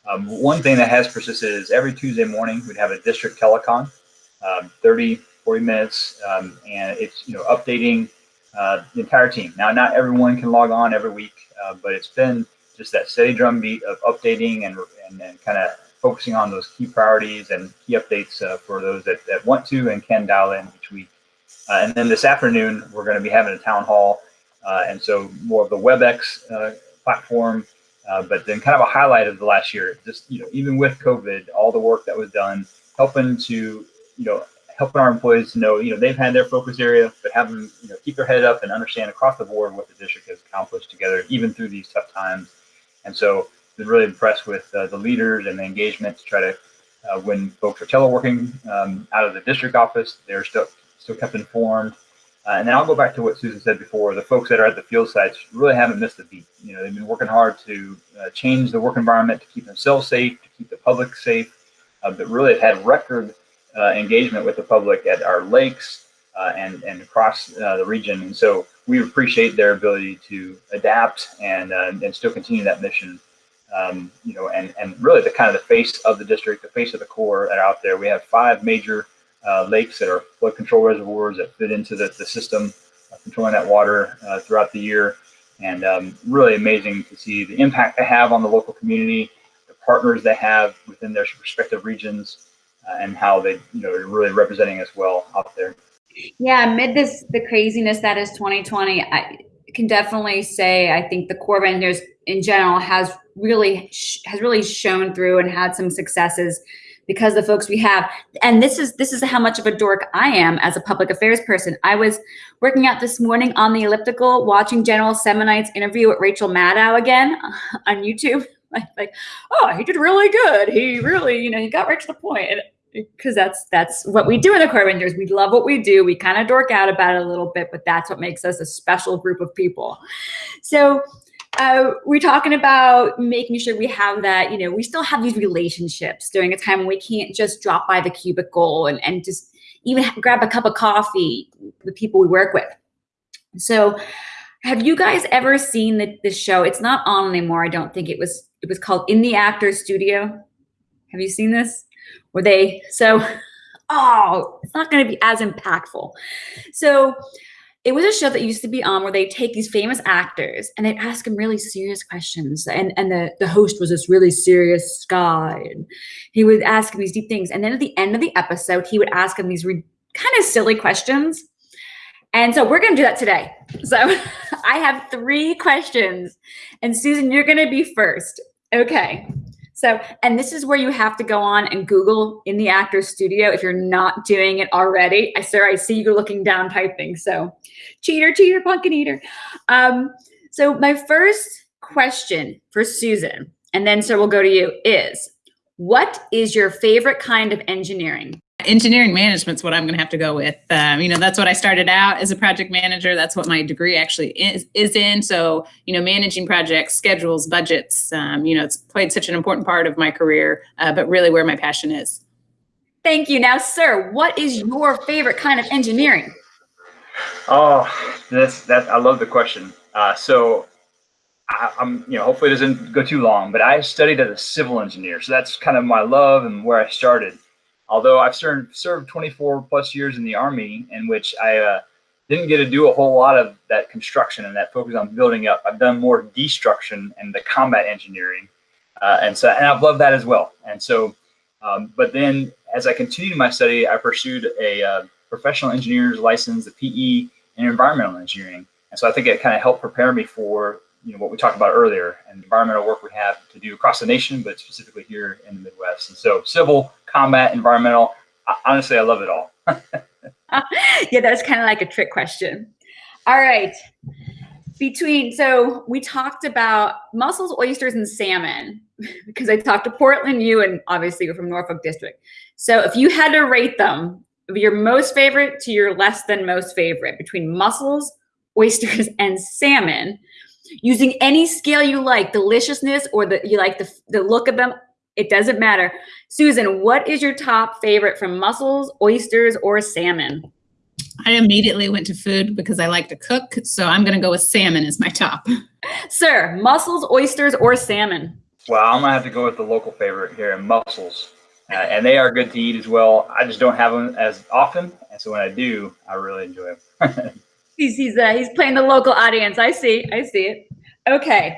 Um, one thing that has persisted is every Tuesday morning we'd have a district telecon, um, 30, 40 minutes, um, and it's you know updating uh, the entire team. Now, not everyone can log on every week, uh, but it's been just that steady drumbeat of updating and and, and kind of focusing on those key priorities and key updates uh, for those that, that want to and can dial in each week. Uh, and then this afternoon, we're going to be having a town hall. Uh, and so more of the WebEx platform, but then kind of a highlight of the last year, just, you know, even with COVID, all the work that was done, helping to, you know, helping our employees to know, you know, they've had their focus area, but have them, you know, keep their head up and understand across the board what the district has accomplished together, even through these tough times. And so been really impressed with uh, the leaders and the engagement to try to, uh, when folks are teleworking um, out of the district office, they're still still kept informed. Uh, and then I'll go back to what Susan said before. The folks that are at the field sites really haven't missed a beat. You know, they've been working hard to uh, change the work environment to keep themselves safe, to keep the public safe. Uh, but really have had record uh, engagement with the public at our lakes and and across the region. And so we appreciate their ability to adapt and and still continue that mission um, you know, and, and really the kind of the face of the district, the face of the Corps that are out there. We have five major uh, lakes that are flood control reservoirs that fit into the, the system, uh, controlling that water uh, throughout the year. And um, really amazing to see the impact they have on the local community, the partners they have within their respective regions, uh, and how they, you know, are really representing us well out there. Yeah, amid this the craziness that is 2020, I can definitely say I think the of Engineers in general has really has really shown through and had some successes because the folks we have. And this is this is how much of a dork i am as a public affairs person. I was working out this morning on the elliptical watching general semonite's interview with rachel maddow again on youtube. Like, like oh he did really good. He really you know he got right to the point because that's that's what we do in the Corps Rangers. We love what we do. We kind of dork out about it a little bit, but that's what makes us a special group of people. So uh, we're talking about making sure we have that, you know, we still have these relationships during a time when we can't just drop by the cubicle and, and just even grab a cup of coffee with people we work with. So have you guys ever seen the, the show? It's not on anymore. I don't think it was, it was called In the Actors Studio. Have you seen this? Where they, so oh, it's not going to be as impactful. So it was a show that used to be on where they take these famous actors and they'd ask them really serious questions. And and the, the host was this really serious guy. And he would ask these deep things. And then at the end of the episode, he would ask him these kind of silly questions. And so we're going to do that today. So I have three questions. And Susan, you're going to be first. Okay. So, and this is where you have to go on and Google in the actor's studio if you're not doing it already. I sir, I see you looking down typing. So, cheater, cheater, pumpkin eater. Um, so my first question for Susan, and then so we'll go to you, is what is your favorite kind of engineering? Engineering management is what I'm going to have to go with. Um, you know, that's what I started out as a project manager. That's what my degree actually is, is in. So, you know, managing projects, schedules, budgets, um, you know, it's played such an important part of my career, uh, but really where my passion is. Thank you. Now, sir, what is your favorite kind of engineering? Oh, this that I love the question. Uh, so I, am you know, hopefully it doesn't go too long, but I studied as a civil engineer. So that's kind of my love and where I started although I've served, served 24 plus years in the Army, in which I uh, didn't get to do a whole lot of that construction and that focus on building up. I've done more destruction and the combat engineering, uh, and so and I've loved that as well. And so, um, but then as I continued my study, I pursued a uh, professional engineer's license, a PE, in environmental engineering. And so I think it kind of helped prepare me for you know what we talked about earlier and environmental work we have to do across the nation, but specifically here in the Midwest. And so civil, combat, environmental, honestly, I love it all. yeah, that's kind of like a trick question. All right. Between, so we talked about mussels, oysters, and salmon because I talked to Portland, you, and obviously you're from Norfolk District. So if you had to rate them, your most favorite to your less than most favorite between mussels, oysters, and salmon, using any scale you like, deliciousness or the you like the, the look of them, it doesn't matter. Susan, what is your top favorite from mussels, oysters, or salmon? I immediately went to food because I like to cook, so I'm going to go with salmon as my top. Sir, mussels, oysters, or salmon? Well, I'm going to have to go with the local favorite here, mussels. Uh, and they are good to eat as well. I just don't have them as often, and so when I do, I really enjoy them. he's he's uh, he's playing the local audience. I see, I see it. Okay,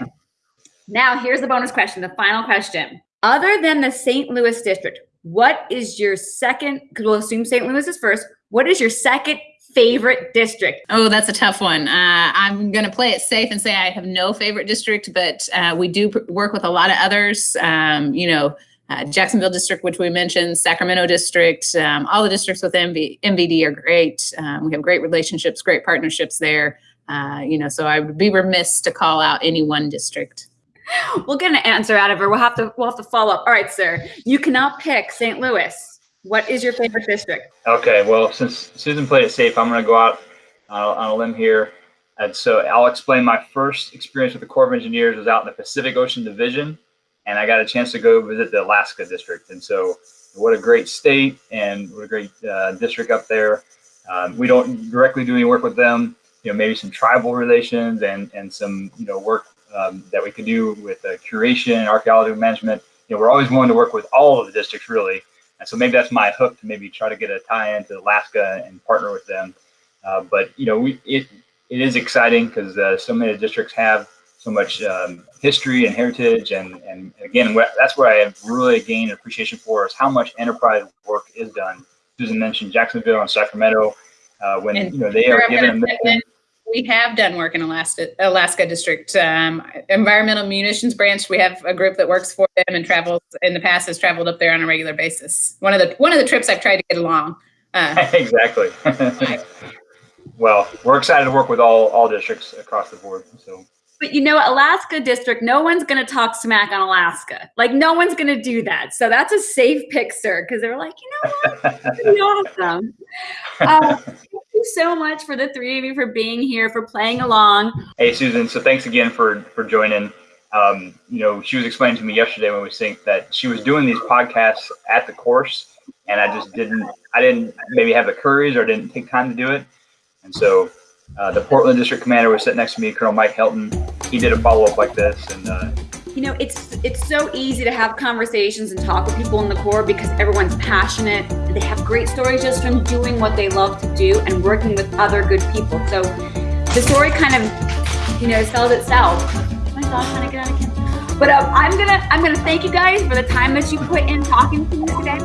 now here's the bonus question, the final question. Other than the St. Louis district, what is your second? Because we'll assume St. Louis is first. What is your second favorite district? Oh, that's a tough one. Uh, I'm going to play it safe and say I have no favorite district, but uh, we do work with a lot of others. Um, you know, uh, Jacksonville district, which we mentioned, Sacramento district, um, all the districts with MV, MVD are great. Um, we have great relationships, great partnerships there. Uh, you know, so I would be remiss to call out any one district. we'll get an answer out of her. We'll have to we'll have to follow up. All right, sir. You cannot pick St. Louis. What is your favorite district? Okay, well, since Susan played it safe, I'm going to go out on, on a limb here. And so I'll explain my first experience with the Corps of Engineers was out in the Pacific Ocean Division, and I got a chance to go visit the Alaska district. And so, what a great state and what a great uh, district up there. Um, we don't directly do any work with them, you know, maybe some tribal relations and and some you know work um, that we could do with uh, curation, and archaeology management. You know, we're always willing to work with all of the districts really. And so maybe that's my hook to maybe try to get a tie into Alaska and partner with them. Uh, but you know, we it it is exciting because uh, so many districts have so much um, history and heritage, and and again, that's where I have really gained appreciation for is how much enterprise work is done. Susan mentioned Jacksonville and Sacramento. Uh, when and you know they are given a we have done work in Alaska, Alaska District um, Environmental Munitions Branch. We have a group that works for them and travels in the past has traveled up there on a regular basis. One of the one of the trips I've tried to get along. Uh, exactly. well, we're excited to work with all all districts across the board. So but you know, Alaska district, no one's going to talk smack on Alaska. Like, no one's going to do that. So that's a safe pick, sir, because they're like, you know what? Pretty awesome. Uh, thank you so much for the three of you for being here, for playing along. Hey, Susan. So thanks again for for joining. Um, you know, she was explaining to me yesterday when we synced that she was doing these podcasts at the course, and I just didn't, I didn't maybe have the courage or didn't take time to do it. And so uh, the Portland District Commander was sitting next to me, Colonel Mike Helton. He did a follow up like this, and uh, you know, it's it's so easy to have conversations and talk with people in the Corps because everyone's passionate. They have great stories just from doing what they love to do and working with other good people. So the story kind of, you know, sells itself. My dog's trying to get out of camera. But um, I'm gonna I'm gonna thank you guys for the time that you put in talking to me today.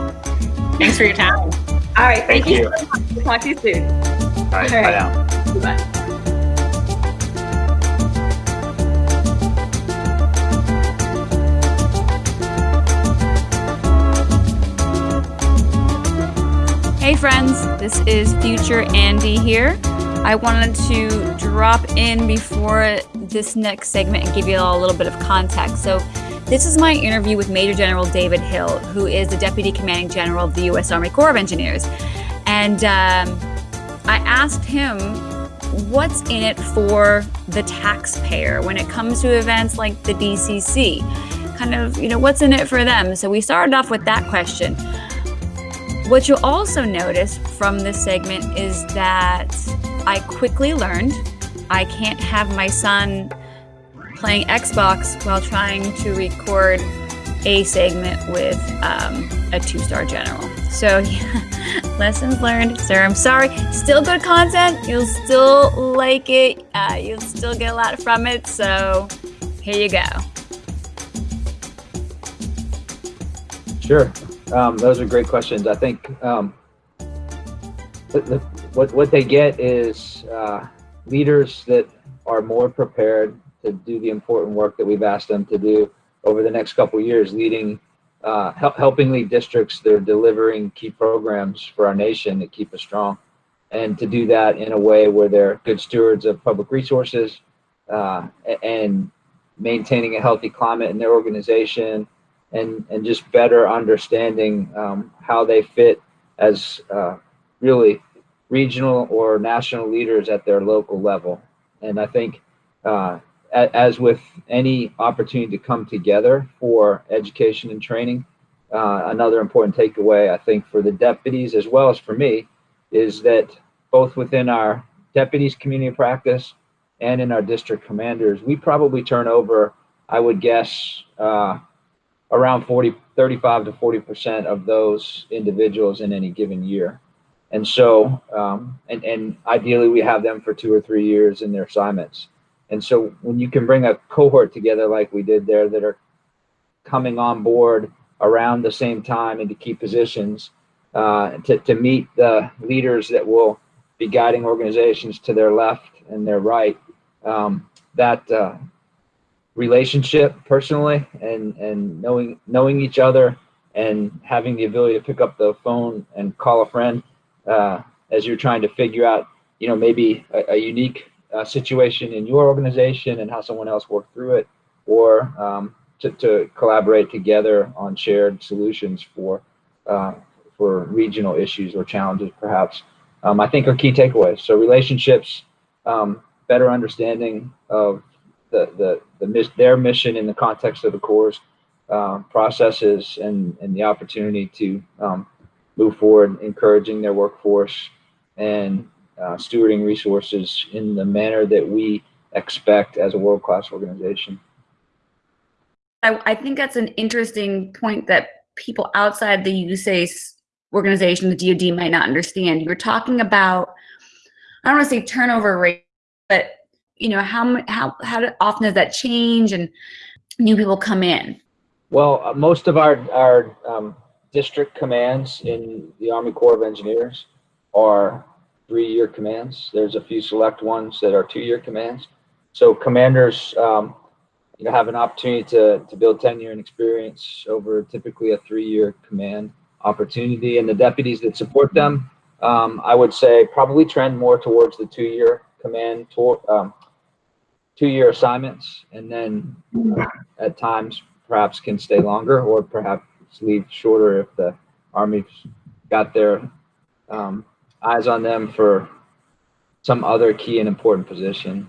Thanks for your time. All right, thank, thank you. you. so. We'll talk to you soon. All right, All right. bye now. Hey friends, this is future Andy here. I wanted to drop in before this next segment and give you all a little bit of context. So, this is my interview with Major General David Hill, who is the Deputy Commanding General of the U.S. Army Corps of Engineers. And um, I asked him what's in it for the taxpayer when it comes to events like the DCC. Kind of, you know, what's in it for them? So we started off with that question. What you'll also notice from this segment is that I quickly learned I can't have my son playing Xbox while trying to record a segment with um, a two star general. So, yeah, lessons learned. Sir, I'm sorry. Still good content. You'll still like it. Uh, you'll still get a lot from it. So, here you go. Sure. Um, those are great questions. I think um, the, the, what what they get is uh, leaders that are more prepared to do the important work that we've asked them to do over the next couple years, leading, uh, help, helping lead districts that are delivering key programs for our nation that keep us strong, and to do that in a way where they're good stewards of public resources uh, and maintaining a healthy climate in their organization and and just better understanding um, how they fit as uh, really regional or national leaders at their local level. And I think, uh, as with any opportunity to come together for education and training, uh, another important takeaway I think for the deputies as well as for me is that both within our deputies community practice and in our district commanders, we probably turn over, I would guess, uh, around 40, 35 to 40% of those individuals in any given year. And so, um, and, and ideally we have them for two or three years in their assignments. And so when you can bring a cohort together like we did there that are coming on board around the same time into key positions uh, to, to meet the leaders that will be guiding organizations to their left and their right, um, that uh, relationship personally and and knowing knowing each other and having the ability to pick up the phone and call a friend uh, as you're trying to figure out you know maybe a, a unique uh, situation in your organization and how someone else worked through it or um, to, to collaborate together on shared solutions for uh, for regional issues or challenges perhaps. Um, I think are key takeaways. So relationships um, better understanding of the the, the their mission in the context of the Corps uh, processes and and the opportunity to um, move forward, encouraging their workforce and uh, stewarding resources in the manner that we expect as a world class organization. I, I think that's an interesting point that people outside the USACE organization, the DoD, might not understand. You're talking about, I don't want to say turnover rate, but you know, how how how often does that change and new people come in? Well, uh, most of our our um, district commands in the Army Corps of Engineers are three-year commands. There's a few select ones that are two-year commands. So commanders, um, you know, have an opportunity to to build tenure and experience over typically a three-year command opportunity, and the deputies that support them, um, I would say, probably trend more towards the two-year command tour, um, two-year assignments, and then uh, at times perhaps can stay longer, or perhaps leave shorter if the Army's got their um, eyes on them for some other key and important position.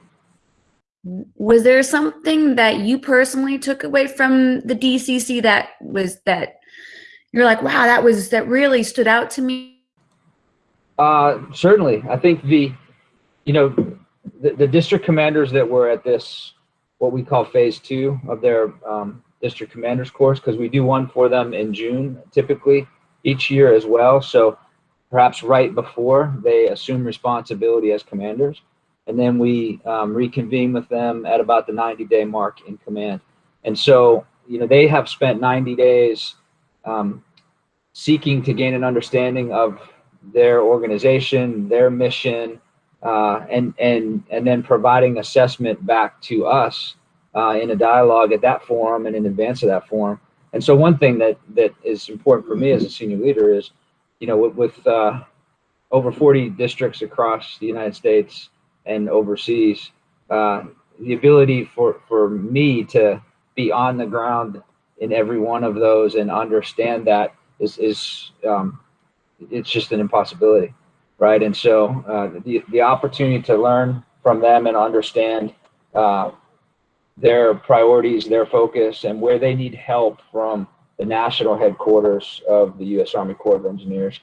Was there something that you personally took away from the DCC that was that you're like, wow, that was that really stood out to me? Uh, certainly, I think the, you know, the, the district commanders that were at this what we call phase two of their um, district commanders course because we do one for them in June typically each year as well. So perhaps right before they assume responsibility as commanders. And then we um, reconvene with them at about the 90 day mark in command. And so, you know, they have spent 90 days um, seeking to gain an understanding of their organization, their mission, uh, and and and then providing assessment back to us uh, in a dialogue at that forum and in advance of that forum. And so, one thing that that is important for me as a senior leader is, you know, with, with uh, over 40 districts across the United States and overseas, uh, the ability for for me to be on the ground in every one of those and understand that is is um, it's just an impossibility right? And so uh, the, the opportunity to learn from them and understand uh, their priorities, their focus, and where they need help from the national headquarters of the U.S. Army Corps of Engineers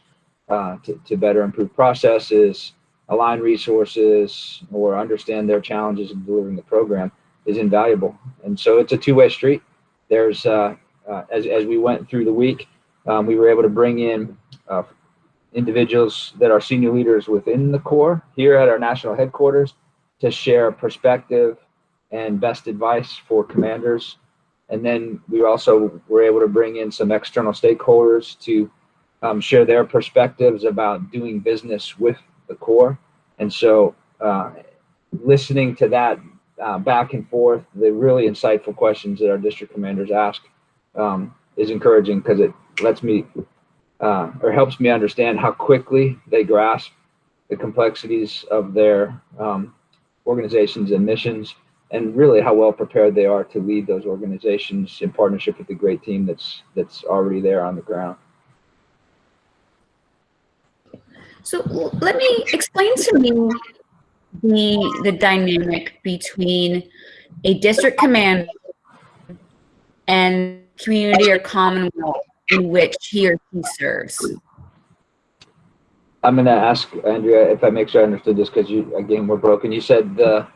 uh, to, to better improve processes, align resources, or understand their challenges in delivering the program is invaluable. And so it's a two-way street. There's, uh, uh, as, as we went through the week, um, we were able to bring in uh, individuals that are senior leaders within the Corps here at our national headquarters to share perspective and best advice for commanders. And then we also were able to bring in some external stakeholders to um, share their perspectives about doing business with the Corps. And so uh, listening to that uh, back and forth, the really insightful questions that our district commanders ask um, is encouraging because it lets me uh, or helps me understand how quickly they grasp the complexities of their um, organizations and missions and really how well prepared they are to lead those organizations in partnership with the great team that's that's already there on the ground. So let me explain to me the the dynamic between a district command and community or commonwealth in which he or she serves. I'm going to ask Andrea if I make sure I understood this because you again we're broken. You said the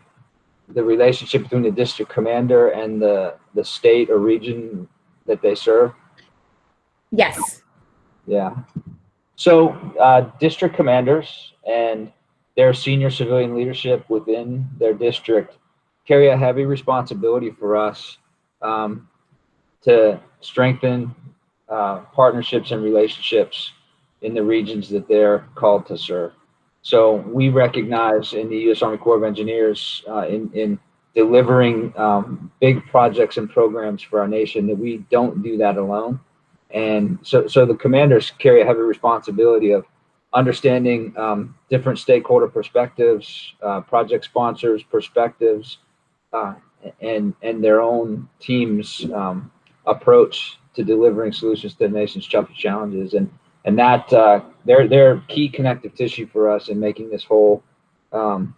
the relationship between the district commander and the the state or region that they serve. Yes. Yeah. So uh, district commanders and their senior civilian leadership within their district carry a heavy responsibility for us um, to strengthen uh, partnerships and relationships in the regions that they're called to serve. So we recognize in the U.S. Army Corps of Engineers uh, in, in delivering um, big projects and programs for our nation that we don't do that alone. And so, so the commanders carry a heavy responsibility of understanding um, different stakeholder perspectives, uh, project sponsors' perspectives, uh, and and their own team's um, approach to delivering solutions to the nation's toughest challenges. And and that uh, they're they're key connective tissue for us in making this whole um,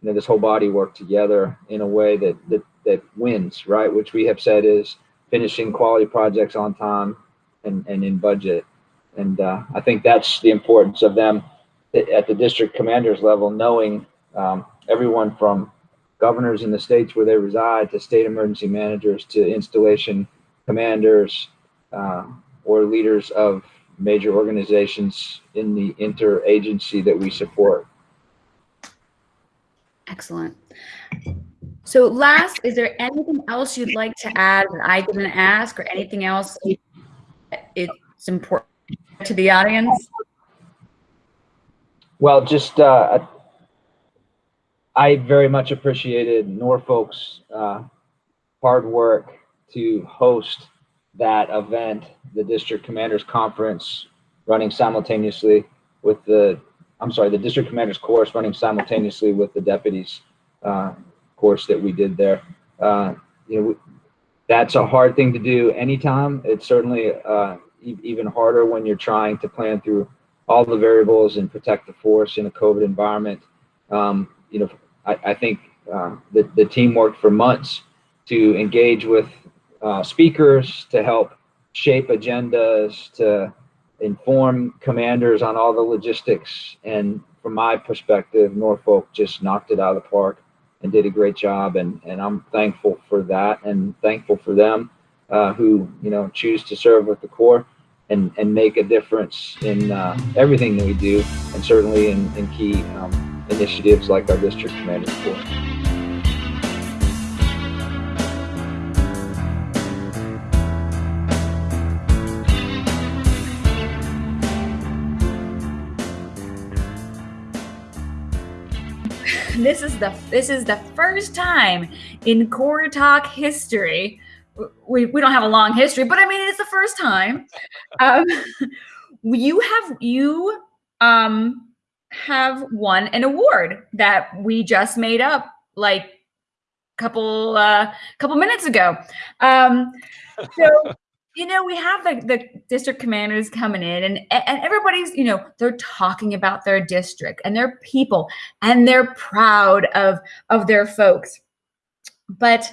you know this whole body work together in a way that that that wins, right? Which we have said is finishing quality projects on time and and in budget. And uh, I think that's the importance of them at the district commanders level, knowing um, everyone from governors in the states where they reside to state emergency managers to installation commanders uh, or leaders of major organizations in the interagency that we support. Excellent. So last, is there anything else you'd like to add that I didn't ask or anything else it's important to the audience? Well, just uh, I very much appreciated Norfolk's uh, hard work to host that event, the district commanders conference running simultaneously with the, I'm sorry, the district commanders course running simultaneously with the deputies uh, course that we did there. Uh, you know, that's a hard thing to do anytime. It's certainly uh, e even harder when you're trying to plan through all the variables and protect the force in a COVID environment. Um, you know, I, I think uh, the, the team worked for months to engage with uh, speakers to help shape agendas, to inform commanders on all the logistics. And from my perspective, Norfolk just knocked it out of the park. and did a great job. And, and I'm thankful for that and thankful for them uh, who, you know, choose to serve with the Corps and, and make a difference in uh, everything that we do, and certainly in, in key um, initiatives like our district commander corps. This is the this is the first time in Corps Talk history. We, we don't have a long history, but I mean it's the first time. Um, you have you um have won an award that we just made up like a couple uh couple minutes ago. Um so you know, we have the, the district commanders coming in and, and everybody's, you know, they're talking about their district and their people and they're proud of, of their folks. But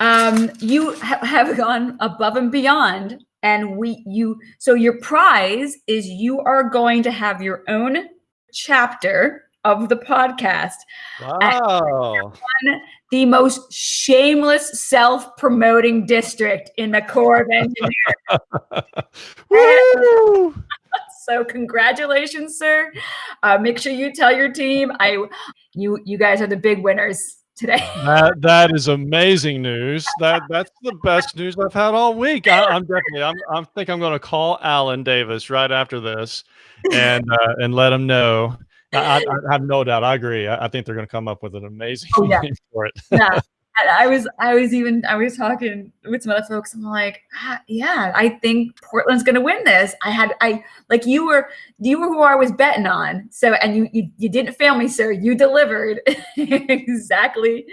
um, you ha have gone above and beyond and we, you, so your prize is you are going to have your own chapter of the podcast. Wow. The most shameless self-promoting district in the Corps of Engineers. so congratulations, sir. Uh, make sure you tell your team. I, you, you guys are the big winners today. that that is amazing news. That that's the best news I've had all week. I, am definitely. I'm. I think I'm going to call Alan Davis right after this, and uh, and let him know I, I, have no doubt. I agree. I, I think they're going to come up with an amazing oh, yeah. for it. yeah. I was, I was even, I was talking with some other folks. I'm like, ah, yeah, I think Portland's going to win this. I had, I like you were, you were who I was betting on. So, and you, you, you didn't fail me, sir. You delivered exactly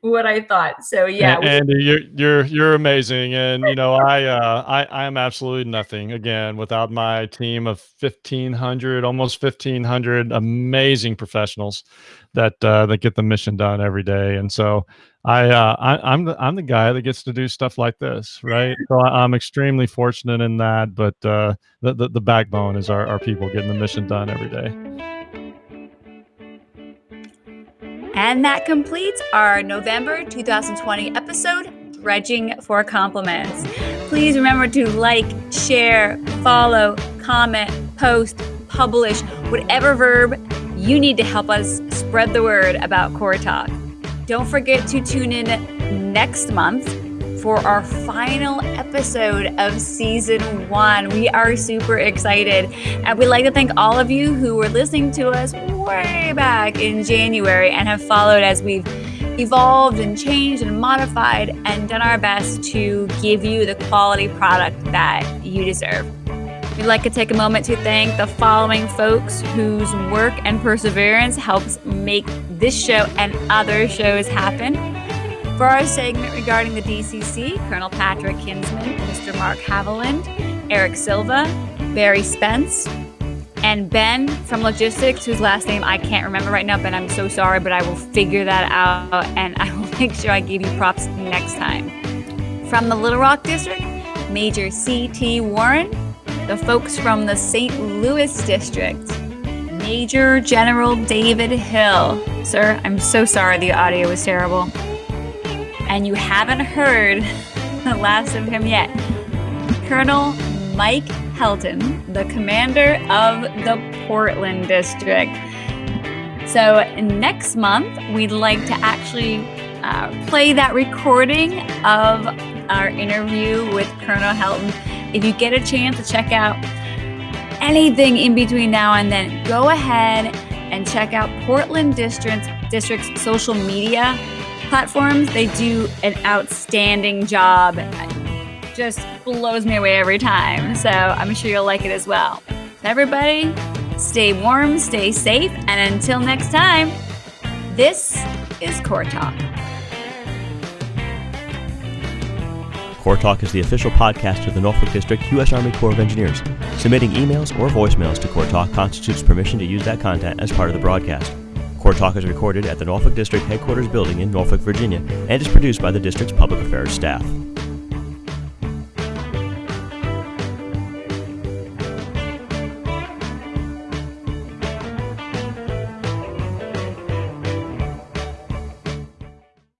what I thought. So, yeah. And, Andy, you're, you're, you're amazing. And you know, I, uh, I, I am absolutely nothing again without my team of 1500, almost 1500 amazing professionals that, uh, that get the mission done every day. And so, I, uh, I am the I'm the guy that gets to do stuff like this, right? So I, am extremely fortunate in that. But uh, the, the, the backbone is our, our people getting the mission done every day. And that completes our November 2020 episode, Dredging for Compliments. Please remember to like, share, follow, comment, post, publish, whatever verb you need to help us spread the word about Corps Talk. Don't forget to tune in next month for our final episode of season one. We are super excited. And we'd like to thank all of you who were listening to us way back in January and have followed as we've evolved and changed and modified and done our best to give you the quality product that you deserve. We'd like to take a moment to thank the following folks whose work and perseverance helps make this show and other shows happen. For our segment regarding the DCC, Colonel Patrick Kinsman, Mr. Mark Haviland, Eric Silva, Barry Spence, and Ben from Logistics, whose last name I can't remember right now, but I'm so sorry, but I will figure that out and I will make sure I give you props next time. From the Little Rock District, Major C.T. Warren, the folks from the St. Louis district, Major General David Hill. Sir, I'm so sorry the audio was terrible. And you haven't heard the last of him yet. Colonel Mike Helton, the commander of the Portland district. So next month, we'd like to actually uh, play that recording of our interview with Colonel Helton if you get a chance to check out anything in between now and then, go ahead and check out Portland District's, District's social media platforms. They do an outstanding job. Just blows me away every time. So I'm sure you'll like it as well. Everybody, stay warm, stay safe, and until next time, this is Corps Talk. Corps Talk is the official podcast of the Norfolk District U.S. Army Corps of Engineers. Submitting emails or voicemails to Corps Talk constitutes permission to use that content as part of the broadcast. Corps Talk is recorded at the Norfolk District Headquarters Building in Norfolk, Virginia, and is produced by the district's public affairs staff.